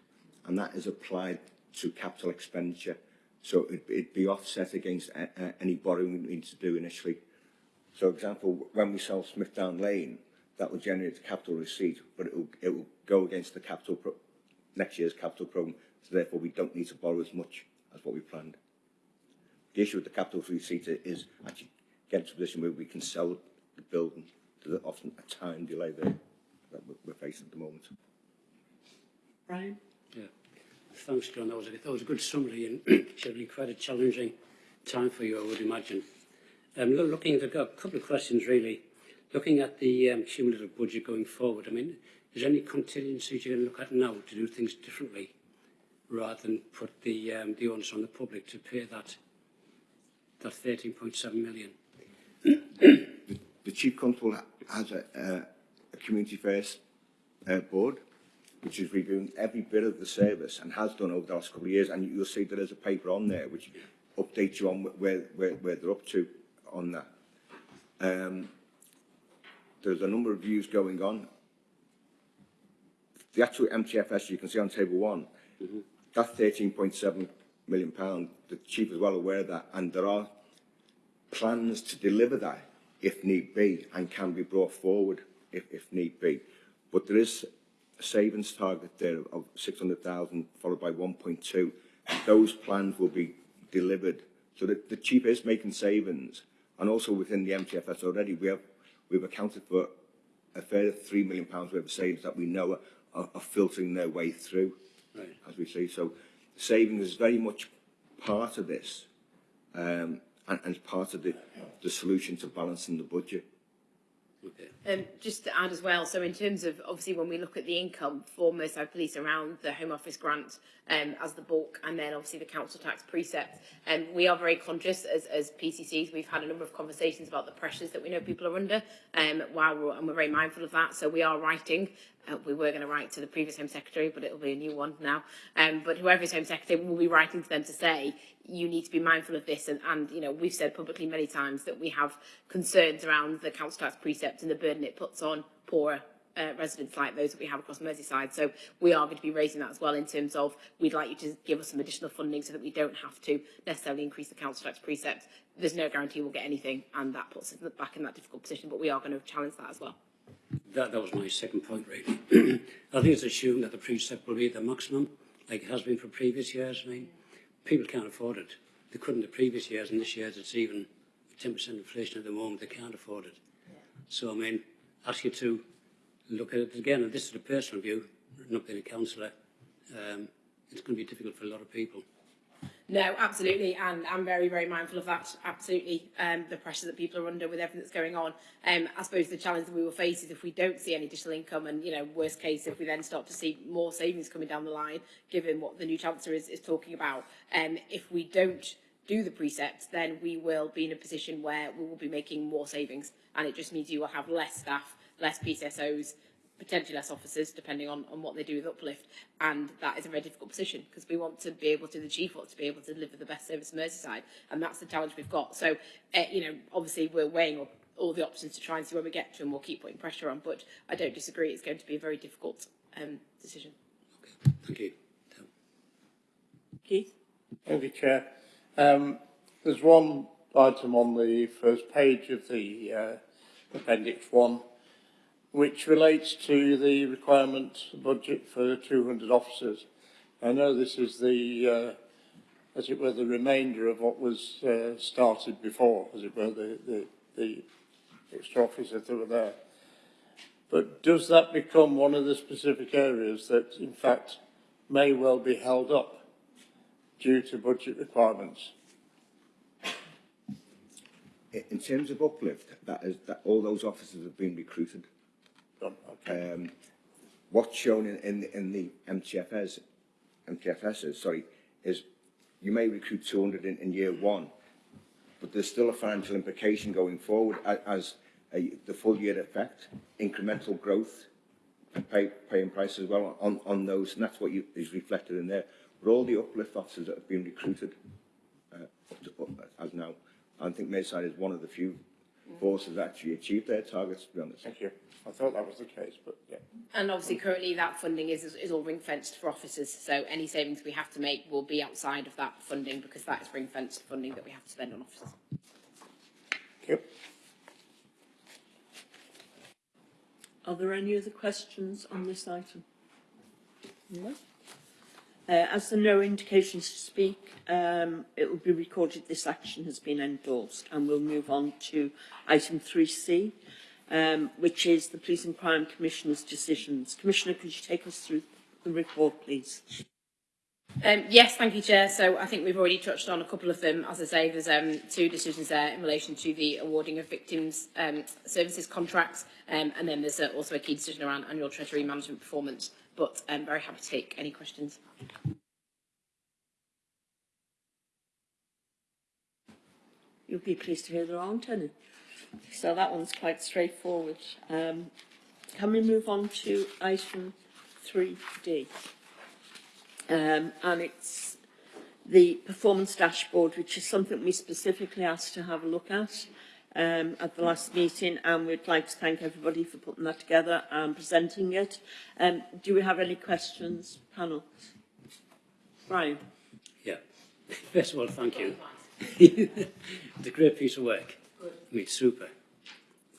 and that is applied to capital expenditure. So it, it'd be offset against uh, uh, any borrowing we need to do initially. So, example, when we sell Smithdown Lane, that will generate a capital receipt, but it will, it will go against the capital pro next year's capital programme, so therefore we don't need to borrow as much as what we planned. The issue with the capital receipt is actually getting to a position where we can sell the building. There's often a time delay there that we're, we're facing at the moment. Brian? thanks, John. That was a, that was a good summary and certainly quite a challenging time for you, I would imagine. Um, looking at a couple of questions, really. Looking at the um, cumulative budget going forward, I mean, is there any contingencies you're going to look at now to do things differently rather than put the, um, the onus on the public to pay that, that 13.7 million? the, the Chief Constable has a, uh, a community first uh, board which is reviewing every bit of the service and has done over the last couple of years. And you'll see that there's a paper on there which updates you on where, where, where they're up to on that. Um, there's a number of views going on. The actual MTFS you can see on table one, That's 13.7 million pound, the chief is well aware of that, and there are plans to deliver that if need be and can be brought forward if, if need be. But there is savings target there of 600,000 followed by 1.2. Those plans will be delivered. So that the chief is making savings and also within the MTFS already we have we've accounted for a further three million pounds worth of savings that we know are, are, are filtering their way through Right. as we see. So savings is very much part of this um, and, and part of the, the solution to balancing the budget. Um, just to add as well, so in terms of obviously when we look at the income for Merseyside Police around the Home Office grant um, as the bulk and then obviously the council tax precept, um, we are very conscious as, as PCCs, we've had a number of conversations about the pressures that we know people are under um, while we're, and we're very mindful of that. So we are writing we were going to write to the previous Home Secretary, but it'll be a new one now. Um, but whoever is Home Secretary will be writing to them to say, you need to be mindful of this and, and you know we've said publicly many times that we have concerns around the council tax precept and the burden it puts on poorer uh, residents like those that we have across Merseyside. So we are going to be raising that as well in terms of we'd like you to give us some additional funding so that we don't have to necessarily increase the council tax precept. There's no guarantee we'll get anything and that puts us back in that difficult position, but we are going to challenge that as well. That, that was my second point, really. I think it's assumed that the precept will be the maximum, like it has been for previous years. I mean, people can't afford it. They couldn't the previous years, and this year it's even 10% inflation at the moment. They can't afford it. So, I mean, ask you to look at it again, and this is a personal view, not being a councillor. Um, it's going to be difficult for a lot of people. No, absolutely, and I'm very, very mindful of that. Absolutely, um, the pressure that people are under with everything that's going on. Um, I suppose the challenge that we will face is if we don't see any additional income, and you know, worst case, if we then start to see more savings coming down the line, given what the new chancellor is, is talking about. Um, if we don't do the precepts, then we will be in a position where we will be making more savings, and it just means you will have less staff, less PCSOs, potentially less officers, depending on, on what they do with uplift. And that is a very difficult position because we want to be able to, the chief wants to be able to deliver the best service in Merseyside. And that's the challenge we've got. So, uh, you know, obviously we're weighing up all the options to try and see where we get to and we'll keep putting pressure on. But I don't disagree. It's going to be a very difficult um, decision. Thank you. Keith? Thank you, Chair. Um, there's one item on the first page of the uh, Appendix 1 which relates to the requirement budget for 200 officers. I know this is the, uh, as it were, the remainder of what was uh, started before, as it were, the, the, the extra officers that were there. But does that become one of the specific areas that, in fact, may well be held up due to budget requirements? In terms of uplift, that is, that all those officers have been recruited. Done, okay. Um, what's shown in, in, in the MTFS, MTFSs, sorry, is you may recruit 200 in, in year one, but there's still a financial implication going forward as a, the full year effect, incremental growth, pay, pay and price as well on, on those, and that's what you, is reflected in there. But all the uplift officers that have been recruited uh, up to, up, as now, I think Merseyside is one of the few forces that actually achieved their targets, to be honest. Thank you. I thought that was the case, but yeah. And obviously, currently that funding is, is all ring fenced for officers. So any savings we have to make will be outside of that funding because that is ring fenced funding that we have to spend on officers. Thank you. Are there any other questions on this item? No. Uh, as there are no indications to speak, um, it will be recorded this action has been endorsed and we'll move on to item 3C, um, which is the Police and Crime Commissioner's decisions. Commissioner, could you take us through the report, please? Um, yes, thank you, Chair. So I think we've already touched on a couple of them. As I say, there's um, two decisions there in relation to the awarding of victims' um, services contracts, um, and then there's uh, also a key decision around annual Treasury management performance. But I'm very happy to take any questions. You'll be pleased to hear there aren't any. So that one's quite straightforward. Um, can we move on to item 3D? Um, and it's the performance dashboard, which is something we specifically asked to have a look at um, at the last meeting, and we'd like to thank everybody for putting that together and presenting it. Um, do we have any questions, panel? Brian? Yeah. First of all, thank you. it's a great piece of work. I mean, super.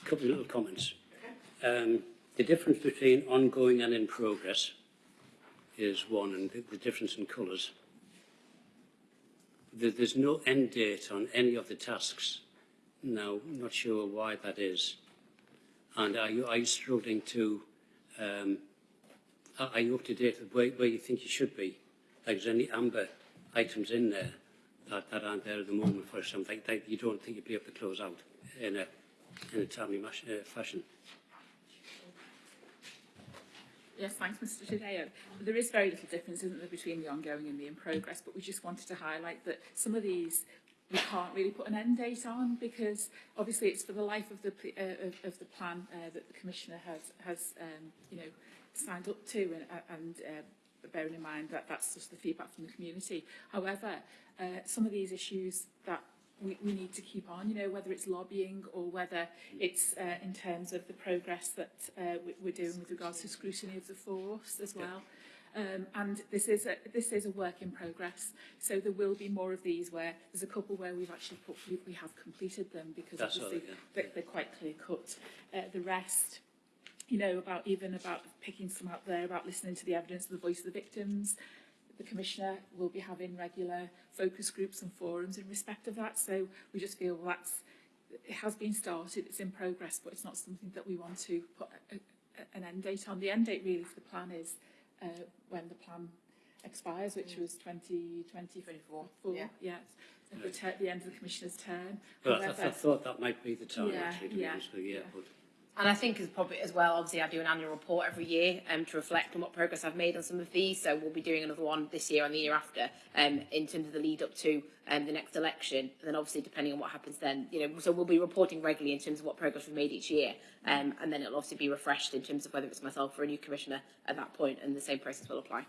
A couple of little comments. Um, the difference between ongoing and in progress is one, and the, the difference in colours. There, there's no end date on any of the tasks. Now, I'm not sure why that is. And are you, are you struggling to, um, are, are you up to date with where, where you think you should be? Like, is there any amber items in there that, that aren't there at the moment for something that you don't think you'd be able to close out in a, in a timely uh, fashion. Yes, thanks, Mr. Tadeo. There is very little difference, isn't there, between the ongoing and the in progress, but we just wanted to highlight that some of these we can't really put an end date on because obviously it's for the life of the uh, of, of the plan uh, that the commissioner has has um, you know signed up to and, uh, and uh, but bearing in mind that that's just the feedback from the community. However, uh, some of these issues that we, we need to keep on, you know, whether it's lobbying or whether it's uh, in terms of the progress that uh, we're doing with regards to scrutiny of the force as well. Um, and this is, a, this is a work in progress. So there will be more of these where there's a couple where we've actually put, we, we have completed them because That's obviously right, yeah. they're, they're quite clear cut. Uh, the rest, you know, about even about picking some out there about listening to the evidence of the voice of the victims. The Commissioner will be having regular focus groups and forums in respect of that. So we just feel that's it has been started, it's in progress, but it's not something that we want to put a, a, an end date on. The end date really for the plan is uh, when the plan expires, which was 2024. Yeah. yeah. At the, the end of the Commissioner's term. Well, I, th- I thought that might be the time, Yeah, actually, to be honest with you. Yeah, but And I think as probably as well, obviously I do an annual report every year um, to reflect on what progress I've made on some of these. So we'll be doing another one this year and the year after um, in terms of the lead up to um, the next election. And then obviously depending on what happens then, you know, so we'll be reporting regularly in terms of what progress we've made each year. Um, and then it'll obviously be refreshed in terms of whether it's myself or a new commissioner at that point and the same process will apply.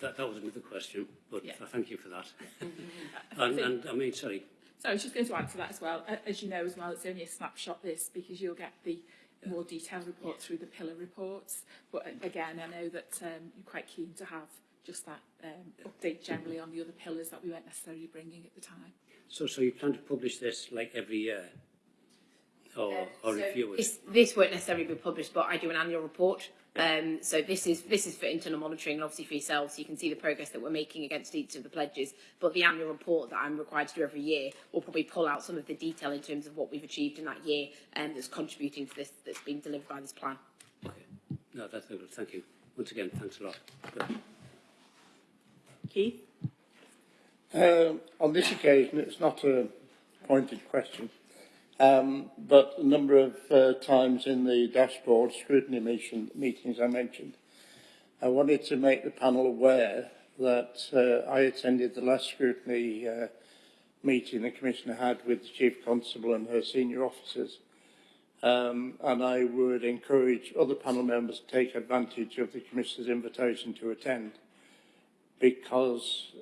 that, that was another question, but Yeah. Thank you for that. and, and, I mean, sorry, So I was just going to answer that as well. As you know as well, it's only a snapshot this because you'll get the more detailed report yeah. through the pillar reports. But again, I know that um, you're quite keen to have just that um, update generally on the other pillars that we weren't necessarily bringing at the time. So, so you plan to publish this like every year? Or, Uh, or so review it? This, this won't necessarily be published, but I do an annual report. Um, so this is this is for internal monitoring and obviously for yourselves, so you can see the progress that we're making against each of the pledges. But the annual report that I'm required to do every year will probably pull out some of the detail in terms of what we've achieved in that year and that's contributing to this that's been delivered by this plan. Okay. No, that's good. Thank you. Once again, thanks a lot. Good. Keith? Um, on this occasion, it's not a pointed question, um, but a number of uh, times in the dashboard scrutiny mission, meetings I mentioned, I wanted to make the panel aware that uh, I attended the last scrutiny uh, meeting the Commissioner had with the Chief Constable and her senior officers. Um, and I would encourage other panel members to take advantage of the Commissioner's invitation to attend because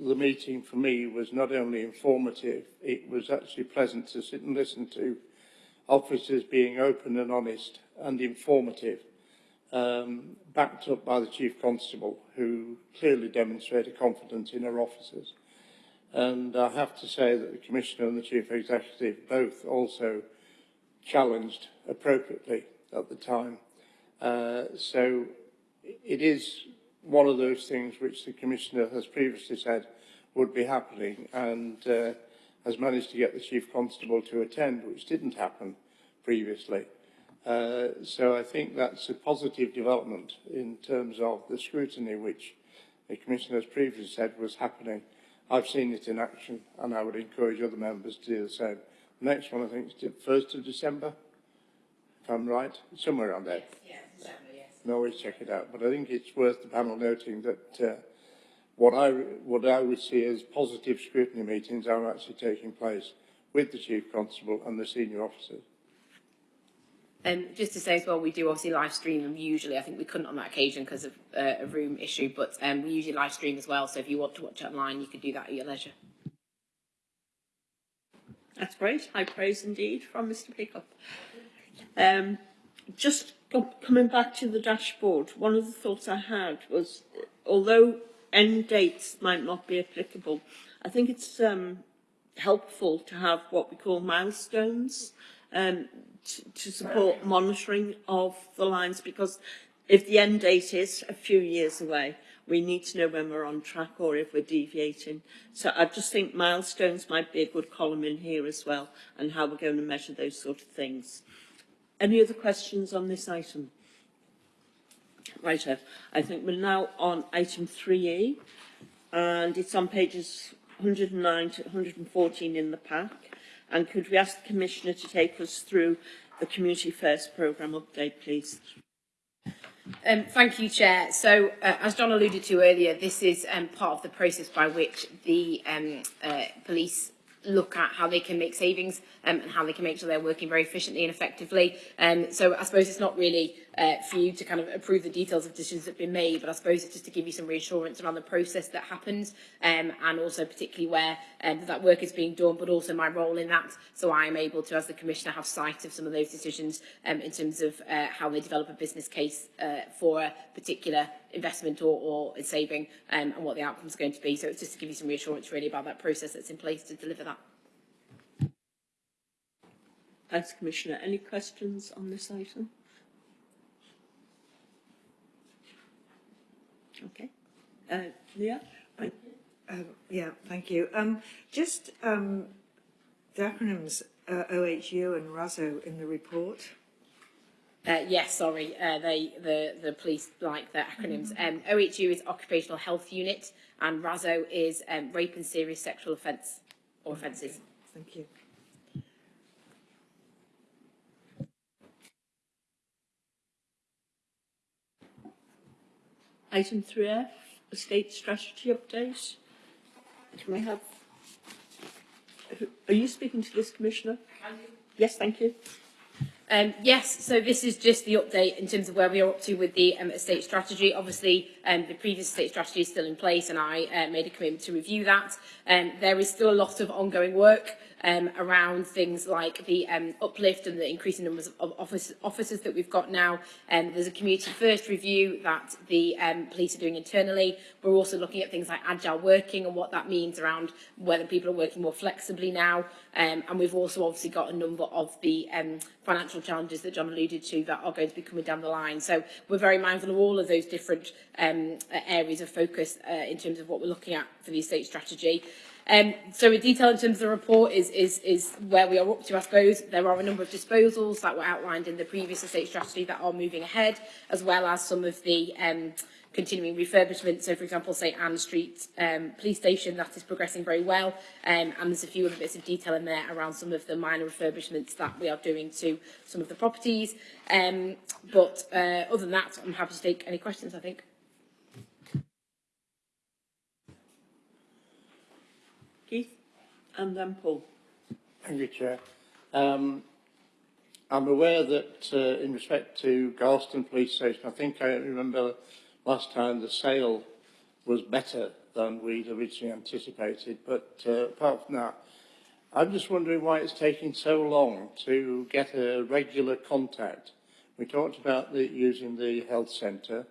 the meeting for me was not only informative, it was actually pleasant to sit and listen to officers being open and honest and informative, um, backed up by the Chief Constable, who clearly demonstrated confidence in her officers. And I have to say that the Commissioner and the Chief Executive both also challenged appropriately at the time. Uh, so it is one of those things which the Commissioner has previously said would be happening and uh, has managed to get the Chief Constable to attend, which didn't happen previously. Uh, so I think that's a positive development in terms of the scrutiny which the Commissioner has previously said was happening. I've seen it in action and I would encourage other members to do the same. Next one I think is the 1st of December, if I'm right, somewhere around there. Yes. Can always check it out. But I think it's worth the panel noting that uh, what I what I would see as positive scrutiny meetings are actually taking place with the Chief Constable and the senior officers. Um, just to say as well, we do obviously live stream them usually. I think we couldn't on that occasion because of uh, a room issue, but um, we usually live stream as well. So if you want to watch it online, you can do that at your leisure. That's great. High praise indeed from Mr Pickup. Um, just go- coming back to the dashboard, one of the thoughts I had was, although end dates might not be applicable, I think it's um, helpful to have what we call milestones um, to, to support monitoring of the lines because if the end date is a few years away, we need to know when we're on track or if we're deviating. So I just think milestones might be a good column in here as well and how we're going to measure those sort of things. Any other questions on this item? Right, I think we're now on item 3E and it's on pages 109 to 114 in the pack. And could we ask the Commissioner to take us through the Community First programme update, please? Um, thank you, Chair. So, uh, as John alluded to earlier, this is um, part of the process by which the um, uh, police look at how they can make savings um, and how they can make sure they're working very efficiently and effectively. Um, so I suppose it's not really uh, for you to kind of approve the details of decisions that have been made, but I suppose it's just to give you some reassurance around the process that happens um, and also particularly where um, that work is being done, but also my role in that. So I am able to, as the Commissioner, have sight of some of those decisions um, in terms of uh, how they develop a business case uh, for a particular investment or, or saving um, and what the outcome is going to be. So it's just to give you some reassurance really about that process that's in place to deliver that. Thanks, Commissioner. Any questions on this item? Okay. Uh, Leah? Um, yeah, thank you. Um, just um, the acronyms uh, OHU and RASO in the report. Uh, yes, sorry, uh, they, the, the police like the acronyms. Um, OHU is Occupational Health Unit and RASO is um, Rape and Serious Sexual Offence or Offences. Thank you. Item 3F, Estate Strategy Update. Can we have... Are you speaking to this, Commissioner? Yes, thank you. Um, yes, so this is just the update in terms of where we are up to with the um, estate strategy. Obviously, um, the previous estate strategy is still in place and I uh, made a commitment to review that. Um, there is still a lot of ongoing work um, around things like the um, uplift and the increasing numbers of office, officers that we've got now. Um, there's a community first review that the um, police are doing internally. We're also looking at things like agile working and what that means around whether people are working more flexibly now. Um, and we've also obviously got a number of the um, financial challenges that John alluded to that are going to be coming down the line. So we're very mindful of all of those different um, areas of focus uh, in terms of what we're looking at for the estate strategy. Um, so in detail in terms of the report is, is, is where we are up to, I suppose. There are a number of disposals that were outlined in the previous estate strategy that are moving ahead, as well as some of the um, continuing refurbishment. So, for example, St Anne Street um, police station, that is progressing very well. Um, and there's a few other bits of detail in there around some of the minor refurbishments that we are doing to some of the properties. Um, but uh, other than that, I'm happy to take any questions, I think. And then Paul. Thank you, Chair. Um, I'm aware that uh, in respect to Garston Police Station, I think I remember last time the sale was better than we'd originally anticipated. But uh, apart from that, I'm just wondering why it's taking so long to get a regular contact. We talked about the, using the health centre,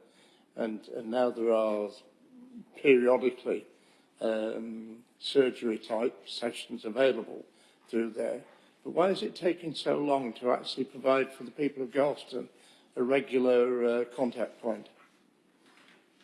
and, and now there are periodically um, surgery type sessions available through there. But why is it taking so long to actually provide for the people of Galston a regular uh, contact point?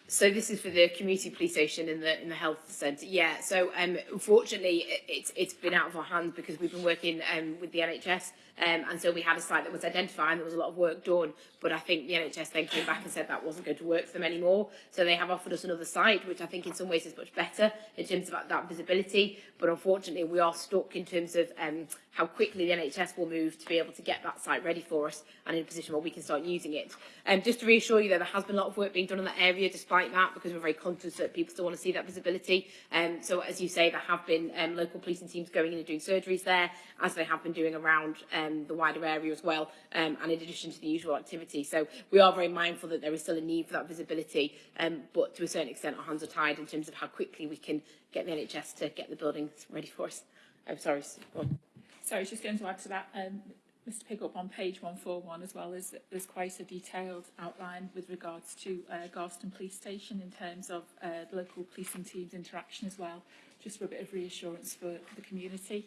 So this is for the community police station in the in the health centre. Yeah. So um, unfortunately, it's it's been out of our hands because we've been working um, with the NHS um, and so we had a site that was identified. and There was a lot of work done, but I think the NHS then came back and said that wasn't going to work for them anymore. So they have offered us another site, which I think in some ways is much better in terms of that, visibility. But unfortunately, we are stuck in terms of um, how quickly the NHS will move to be able to get that site ready for us and in a position where we can start using it. Um, just to reassure you, though, there has been a lot of work being done in that area despite that, because we're very conscious that people still want to see that visibility. Um, so, as you say, there have been um, local policing teams going in and doing surgeries there, as they have been doing around um, the wider area as well, um, and in addition to the usual activity. So, we are very mindful that there is still a need for that visibility, um, but to a certain extent, our hands are tied in terms of how quickly we can get the NHS to get the buildings ready for us. I'm sorry. Go on. So I was just going to add to that, um, Mr Pickup, on page 141 as well, is there's quite a detailed outline with regards to uh, Garston Police Station in terms of uh, the local policing team's interaction as well, just for a bit of reassurance for the community.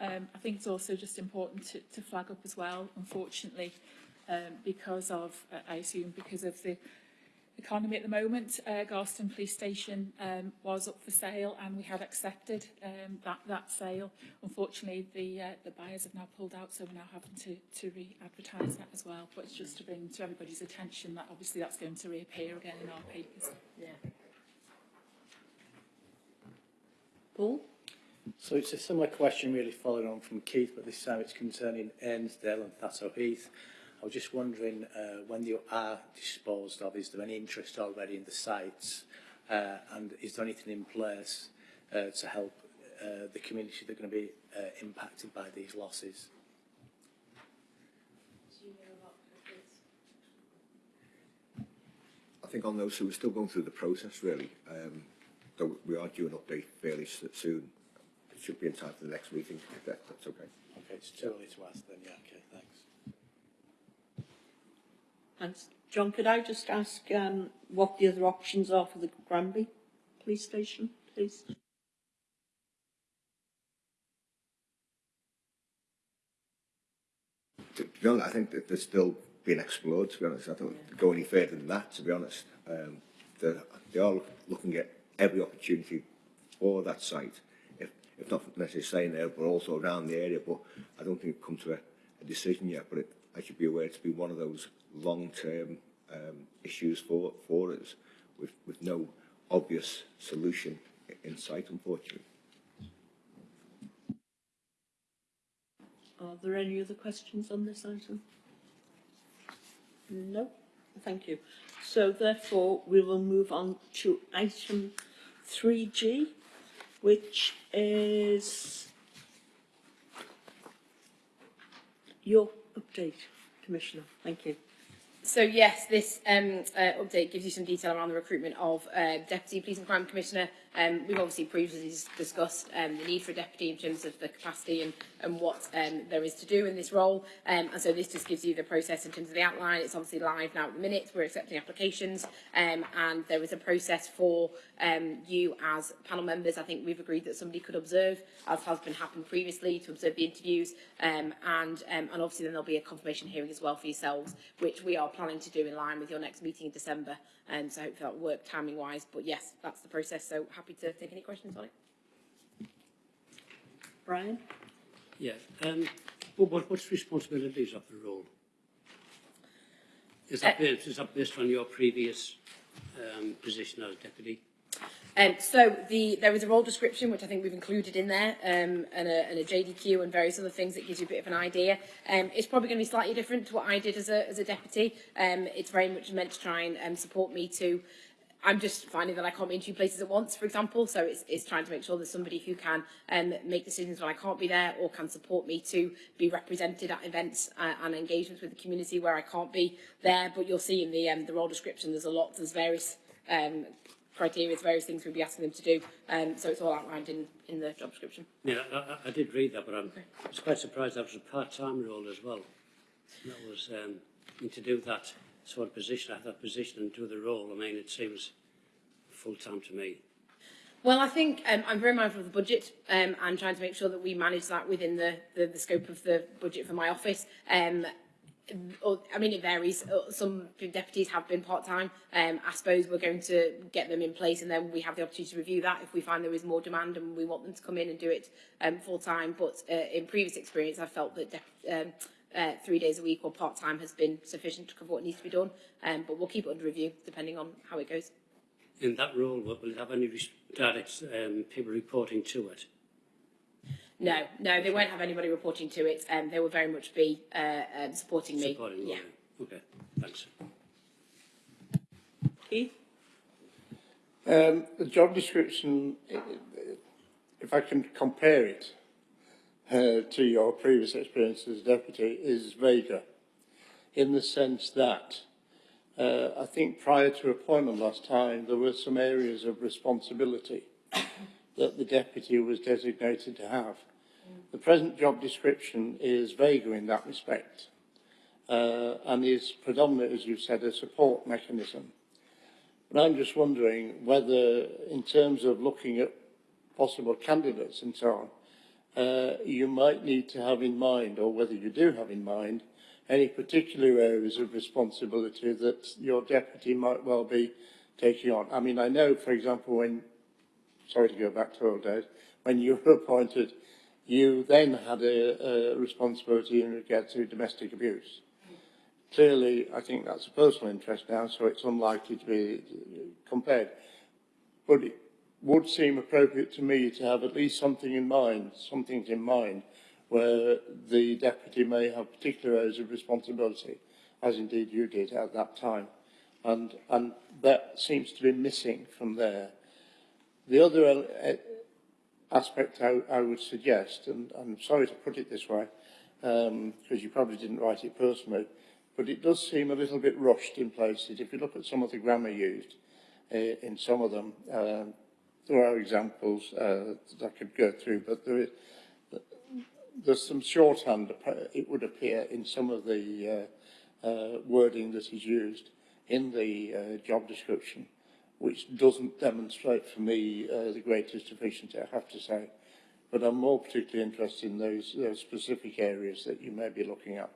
Um, I think it's also just important to, to flag up as well, unfortunately, um, because of, uh, I assume, because of the economy at the moment. Uh, Garston Police Station um, was up for sale and we had accepted um, that, that sale. Unfortunately, the, uh, the buyers have now pulled out, so we're now having to, to re-advertise that as well. But it's just to bring to everybody's attention that obviously that's going to reappear again in our papers. Yeah. Paul? So it's a similar question really following on from Keith, but this time it's concerning Ainsdale and Thatto Heath. I was just wondering, uh, when you are disposed of, is there any interest already in the sites? Uh, and is there anything in place uh, to help uh, the community that are going to be uh, impacted by these losses? I think on those, we're still going through the process really. Um, though we are due an update fairly soon. It should be in time for the next meeting, if that, that's okay. Okay, it's too early to ask then, yeah, okay, thanks. Thanks. John, could I just ask um, what the other options are for the Granby Police Station, please? To be honest, I think that they're still being explored, to be honest. I don't go any further than that, to be honest. Um, they're, they are looking at every opportunity for that site, if, not necessarily staying there, but also around the area. But I don't think it's come to a, a decision yet, but it, I should be aware to be one of those long-term um, issues for, for us with, with no obvious solution in sight, unfortunately. Are there any other questions on this item? No? Thank you. So therefore, we will move on to item 3G, which is your update, Commissioner. Thank you. So yes, this um, uh, update gives you some detail around the recruitment of uh, Deputy Police and Crime Commissioner Um, we've obviously previously discussed um, the need for a deputy in terms of the capacity and, and what um, there is to do in this role. Um, and so this just gives you the process in terms of the outline. It's obviously live now at the minute. We're accepting applications. Um, and there is a process for um, you as panel members. I think we've agreed that somebody could observe, as has been happened previously, to observe the interviews. Um, and, um, and obviously then there'll be a confirmation hearing as well for yourselves, which we are planning to do in line with your next meeting in December. Um, so hopefully that will work timing wise. But yes, that's the process. So happy to take any questions on it. Brian? Yeah. Um, what, what, what's responsibilities of the role? Is that, Uh, based, is that based on your previous um, position as deputy? Um, so the, there is a role description, which I think we've included in there, um, and, a, and a JDQ and various other things that gives you a bit of an idea. Um, it's probably going to be slightly different to what I did as a, as a deputy. Um, it's very much meant to try and um, support me to I'm just finding that I can't be in two places at once, for example. So it's, it's trying to make sure there's somebody who can um, make decisions when I can't be there or can support me to be represented at events uh, and engagements with the community where I can't be there. But you'll see in the, um, the role description, there's a lot, there's various um, criteria, the various things we'll be asking them to do. Um, so it's all outlined in, in the job description. Yeah, I, I did read that, but I'm, okay. I was quite surprised that was a part-time role as well. And that was um, to do that sort of position, have that position and do the role. I mean, it seems full-time to me. Well, I think um, I'm very mindful of the budget um, and trying to make sure that we manage that within the, the, the scope of the budget for my office. Um, I mean, it varies. Some deputies have been part-time. Um, I suppose we're going to get them in place and then we have the opportunity to review that if we find there is more demand and we want them to come in and do it um, full-time. But uh, in previous experience, I felt that um, uh, three days a week or part-time has been sufficient to cover what needs to be done. Um, but we'll keep it under review depending on how it goes. In that role, will it have any direct um, people reporting to it? No, no, they won't have anybody reporting to it. Um, they will very much be uh, um, supporting me. Supporting yeah. Lauren? Okay, thanks. Keith? Um, the job description, i- i- if I can compare it uh, to your previous experience as deputy, is vaguer in the sense that uh, I think prior to appointment last time, there were some areas of responsibility that the deputy was designated to have. The present job description is vaguer in that respect uh, and is predominantly, as you've said, a support mechanism. But I'm just wondering whether, in terms of looking at possible candidates and so on, uh, you might need to have in mind, or whether you do have in mind, any particular areas of responsibility that your deputy might well be taking on. I mean, I know, for example, when, sorry to go back to old days, when you were appointed, you then had a, a responsibility in regard to domestic abuse. Clearly, I think that's a personal interest now, so it's unlikely to be compared. But it would seem appropriate to me to have at least something in mind, something in mind, where the deputy may have particular areas of responsibility, as indeed you did at that time. And, and that seems to be missing from there. The other uh, aspect I, I would suggest, and I'm sorry to put it this way, um, because you probably didn't write it personally, but it does seem a little bit rushed in places. If you look at some of the grammar used uh, in some of them, uh, there are examples uh, that I could go through, but there is, there's some shorthand, it would appear, in some of the uh, uh, wording that is used in the job description, which doesn't demonstrate for me uh, the greatest efficiency, I have to say. But I'm more particularly interested in those, those specific areas that you may be looking at.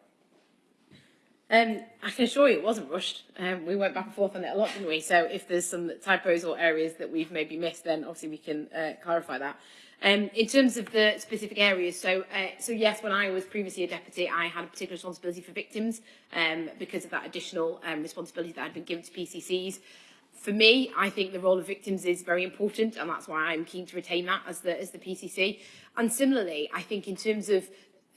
Um, I can assure you it wasn't rushed. Um, we went back and forth on it a lot, didn't we? So if there's some typos or areas that we've maybe missed, then obviously we can uh, clarify that. Um, in terms of the specific areas, so uh, so yes, when I was previously a deputy, I had a particular responsibility for victims um, because of that additional um, responsibility that had been given to PCCs. for me, I think the role of victims is very important, and that's why I'm keen to retain that as the, as the PCC. And similarly, I think in terms of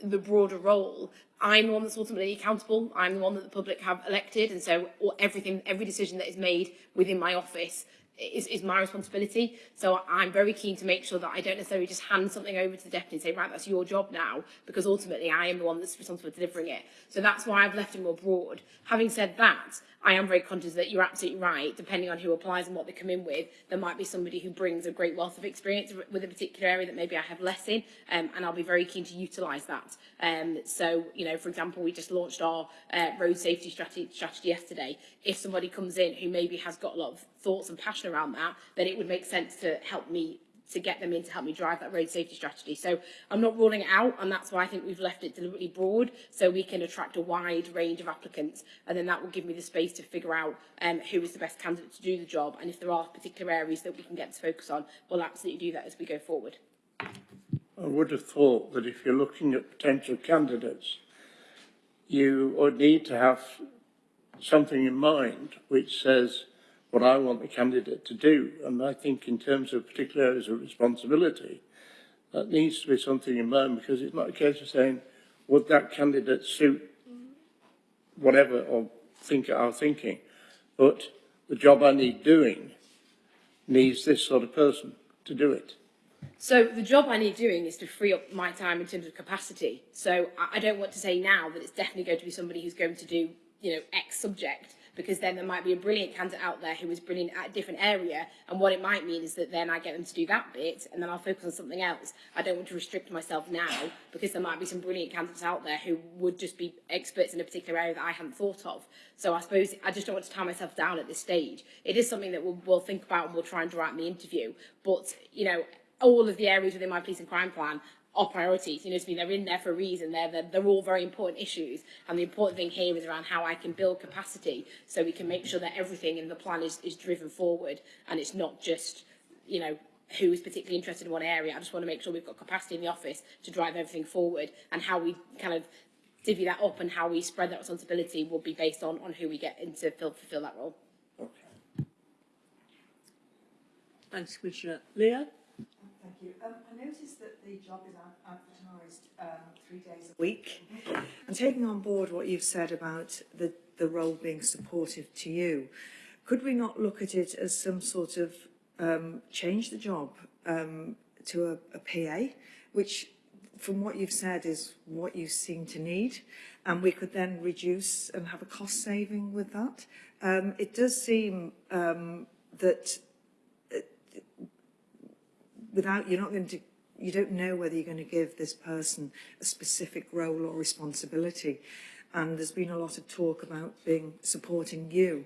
the broader role, I'm the one that's ultimately accountable. I'm the one that the public have elected, and so everything, every decision that is made within my office is, is my responsibility. So I'm very keen to make sure that I don't necessarily just hand something over to the deputy and say, right, that's your job now, because ultimately I am the one that's responsible for delivering it. So that's why I've left it more broad. Having said that, I am very conscious that you're absolutely right, depending on who applies and what they come in with, there might be somebody who brings a great wealth of experience with a particular area that maybe I have less in, um, and I'll be very keen to utilise that. Um, so, you know, for example, we just launched our uh, road safety strategy, strategy yesterday. If somebody comes in who maybe has got a lot of thoughts and passion around that, then it would make sense to help me to get them in to help me drive that road safety strategy. So I'm not ruling it out, and that's why I think we've left it deliberately broad, so we can attract a wide range of applicants, and then that will give me the space to figure out um, who is the best candidate to do the job, and if there are particular areas that we can get to focus on, we'll absolutely do that as we go forward. I would have thought that if you're looking at potential candidates, you would need to have something in mind which says what I want the candidate to do. And I think in terms of particular areas of responsibility, that needs to be something in mind because it's not a case of saying, would that candidate suit whatever or think our thinking, but the job I need doing needs this sort of person to do it. So the job I need doing is to free up my time in terms of capacity. So I, I don't want to say now that it's definitely going to be somebody who's going to do, you know, X subject, because then there might be a brilliant candidate out there who is brilliant at a different area. And what it might mean is that then I get them to do that bit and then I'll focus on something else. I don't want to restrict myself now because there might be some brilliant candidates out there who would just be experts in a particular area that I hadn't thought of. So I suppose I just don't want to tie myself down at this stage. It is something that we'll, we'll think about and we'll try and draw out in the interview. But, you know, all of the areas within my police and crime plan are priorities. You know, to me, they're in there for a reason. They're, they're, they're all very important issues. And the important thing here is around how I can build capacity so we can make sure that everything in the plan is, is driven forward and it's not just, you know, who is particularly interested in one area. I just want to make sure we've got capacity in the office to drive everything forward and how we kind of divvy that up and how we spread that responsibility will be based on, on who we get in to fill, fulfill that role. Thanks, Commissioner. Leah? Thank you. Um, I noticed that the job is advertised um, three days a week. And taking on board what you've said about the, the role being supportive to you, could we not look at it as some sort of um, change the job um, to a, a PA, which from what you've said is what you seem to need, and we could then reduce and have a cost saving with that. Um, it does seem um, that without, you're not going to, you don't know whether you're going to give this person a specific role or responsibility. And there's been a lot of talk about being supporting you.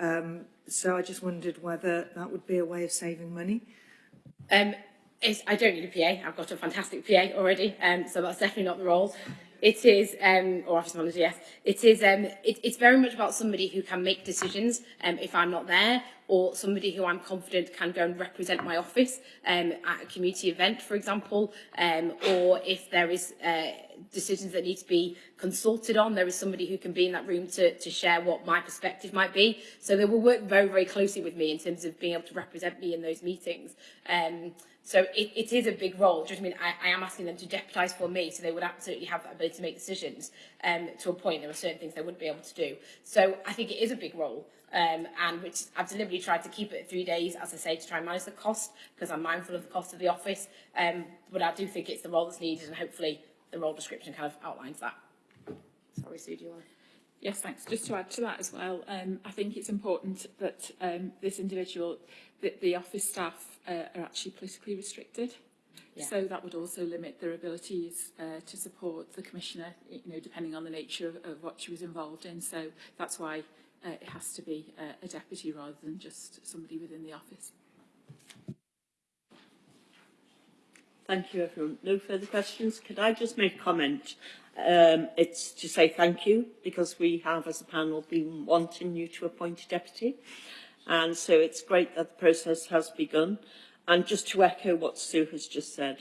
Um, so I just wondered whether that would be a way of saving money. Um, I don't need a PA. I've got a fantastic PA already, um, so that's definitely not the role. it is, um, or office manager, yes, it is, um, it, it's very much about somebody who can make decisions um, if I'm not there, or somebody who I'm confident can go and represent my office um, at a community event, for example, um, or if there is uh, decisions that need to be consulted on, there is somebody who can be in that room to, to share what my perspective might be. So they will work very, very closely with me in terms of being able to represent me in those meetings. Um, So it, it is a big role. Do you know what I mean? I, I am asking them to deputise for me, so they would absolutely have the ability to make decisions. Um, to a point, there are certain things they wouldn't be able to do. So I think it is a big role, um, and which I've deliberately tried to keep it three days, as I say, to try and manage the cost, because I'm mindful of the cost of the office. Um, but I do think it's the role that's needed, and hopefully the role description kind of outlines that. Sorry, Sue, do you want to? Yes, thanks. Just to add to that as well, um, I think it's important that um, this individual, that the office staff uh, are actually politically restricted. Yeah. So that would also limit their abilities uh, to support the commissioner, you know, depending on the nature of, of what she was involved in. So that's why uh, it has to be uh, a deputy rather than just somebody within the office. Thank you, everyone. No further questions. Could I just make a comment? Um, it's to say thank you because we have, as a panel, been wanting you to appoint a deputy. And so it's great that the process has begun. And just to echo what Sue has just said,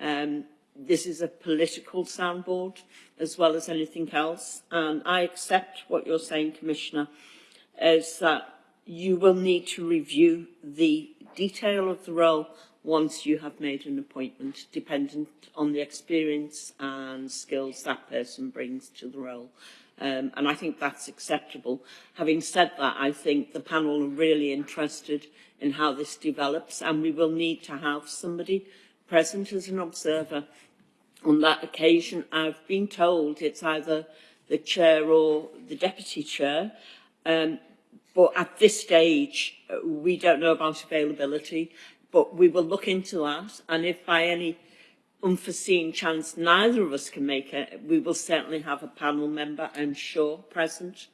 um, this is a political soundboard as well as anything else. And I accept what you're saying, Commissioner, is that you will need to review the detail of the role once you have made an appointment, dependent on the experience and skills that person brings to the role. Um, and I think that's acceptable. Having said that, I think the panel are really interested in how this develops and we will need to have somebody present as an observer on that occasion. I've been told it's either the chair or the deputy chair. Um, but at this stage, uh, we don't know about availability, but we will look into that. And if by any unforeseen chance neither of us can make it, we will certainly have a panel member, I'm sure, present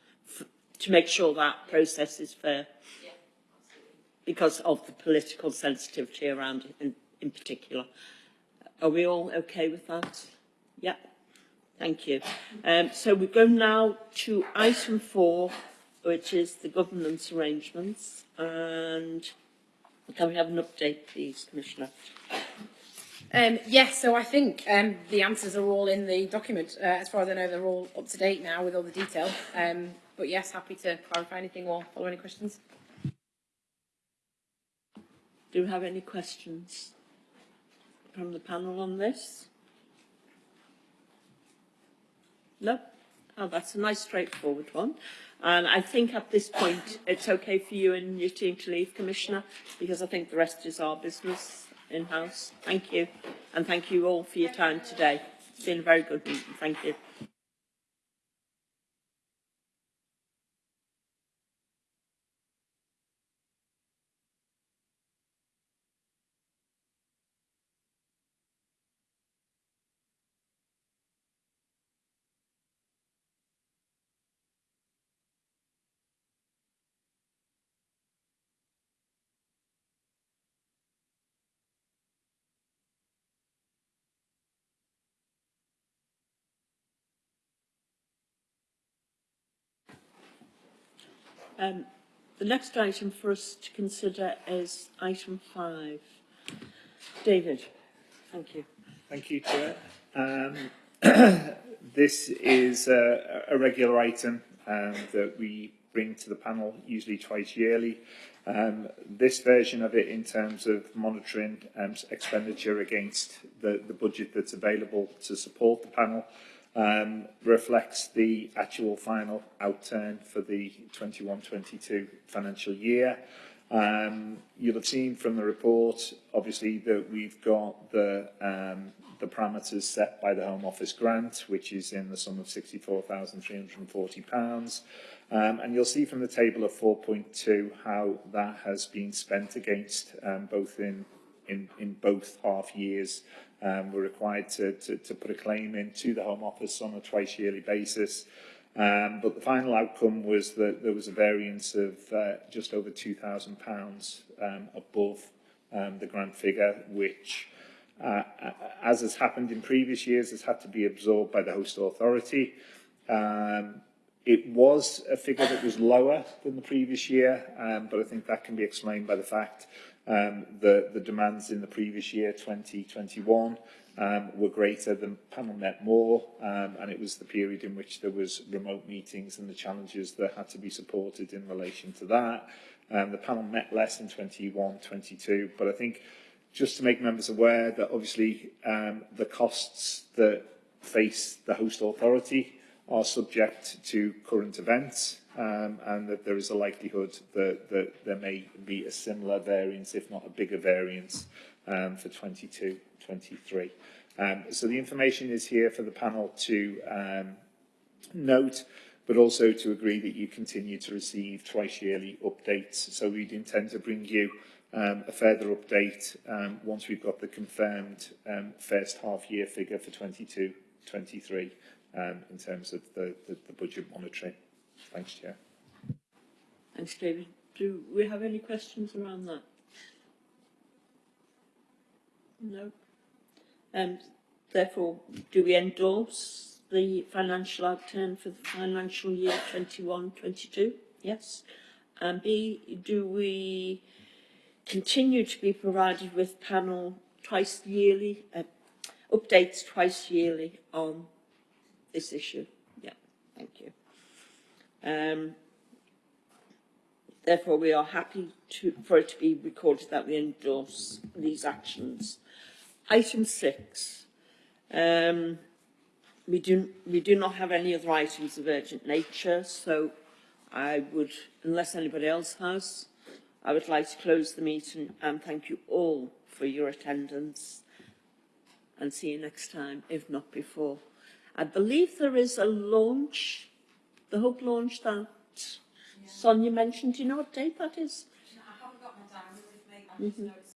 to make sure that process is fair. Because of the political sensitivity around it in, in particular. Are we all okay with that? Yeah, Thank you. Um, so we go now to item four, which is the governance arrangements. And can we have an update, please, Commissioner? Um, yes, so I think um, the answers are all in the document. Uh, as far as I know, they're all up to date now with all the detail. Um, but yes, happy to clarify anything or follow any questions. Do we have any questions from the panel on this? No? Oh, that's a nice straightforward one. And I think at this point it's okay for you and your team to leave, Commissioner, because I think the rest is our business in-house. Thank you. And thank you all for your time today. It's been a very good meeting. Thank you. Um, the next item for us to consider is item five. David, thank you. Thank you, Chair. Um, this is a, a regular item um, that we bring to the panel, usually twice yearly. Um, this version of it in terms of monitoring um, expenditure against the, the budget that's available to support the panel um, reflects the actual final outturn for the 21-22 financial year. Um, you'll have seen from the report, obviously, that we've got the, um, the parameters set by the Home Office grant, which is in the sum of £64,340. Um, and you'll see from the table of 4.2 how that has been spent against um, both in, in, in both half years um, we're required to, to, to put a claim in to the Home Office on a twice yearly basis. Um, but the final outcome was that there was a variance of uh, just over £2,000 um, above um, the grant figure, which, uh, as has happened in previous years, has had to be absorbed by the host authority. Um, it was a figure that was lower than the previous year, um, but I think that can be explained by the fact Um, the, the demands in the previous year, 2021, um, were greater than panel met more, um, and it was the period in which there was remote meetings and the challenges that had to be supported in relation to that. Um, the panel met less in 21, 22, but I think just to make members aware that obviously um, the costs that face the host authority are subject to current events um, and that there is a likelihood that, that there may be a similar variance, if not a bigger variance, um, for 22-23. Um, so the information is here for the panel to um, note, but also to agree that you continue to receive twice yearly updates. So we'd intend to bring you um, a further update um, once we've got the confirmed um, first half year figure for 22-23 um, in terms of the, the, the budget monitoring. Thanks, Chair. Thanks, David. Do we have any questions around that? No. Um, therefore, do we endorse the financial outturn for the financial year 21-22? Yes. And B, do we continue to be provided with panel twice yearly, uh, updates twice yearly on this issue? Yeah, thank you. Um, Therefore, we are happy to, for it to be recorded that we endorse these actions. Item six. Um, we, do, we do not have any other items of urgent nature, so I would, unless anybody else has, I would like to close the meeting and thank you all for your attendance and see you next time, if not before. I believe there is a launch, the Hope launch that yeah. Sonia mentioned. Do you know what date that is? I haven't got my diary with me. I mm -hmm. it's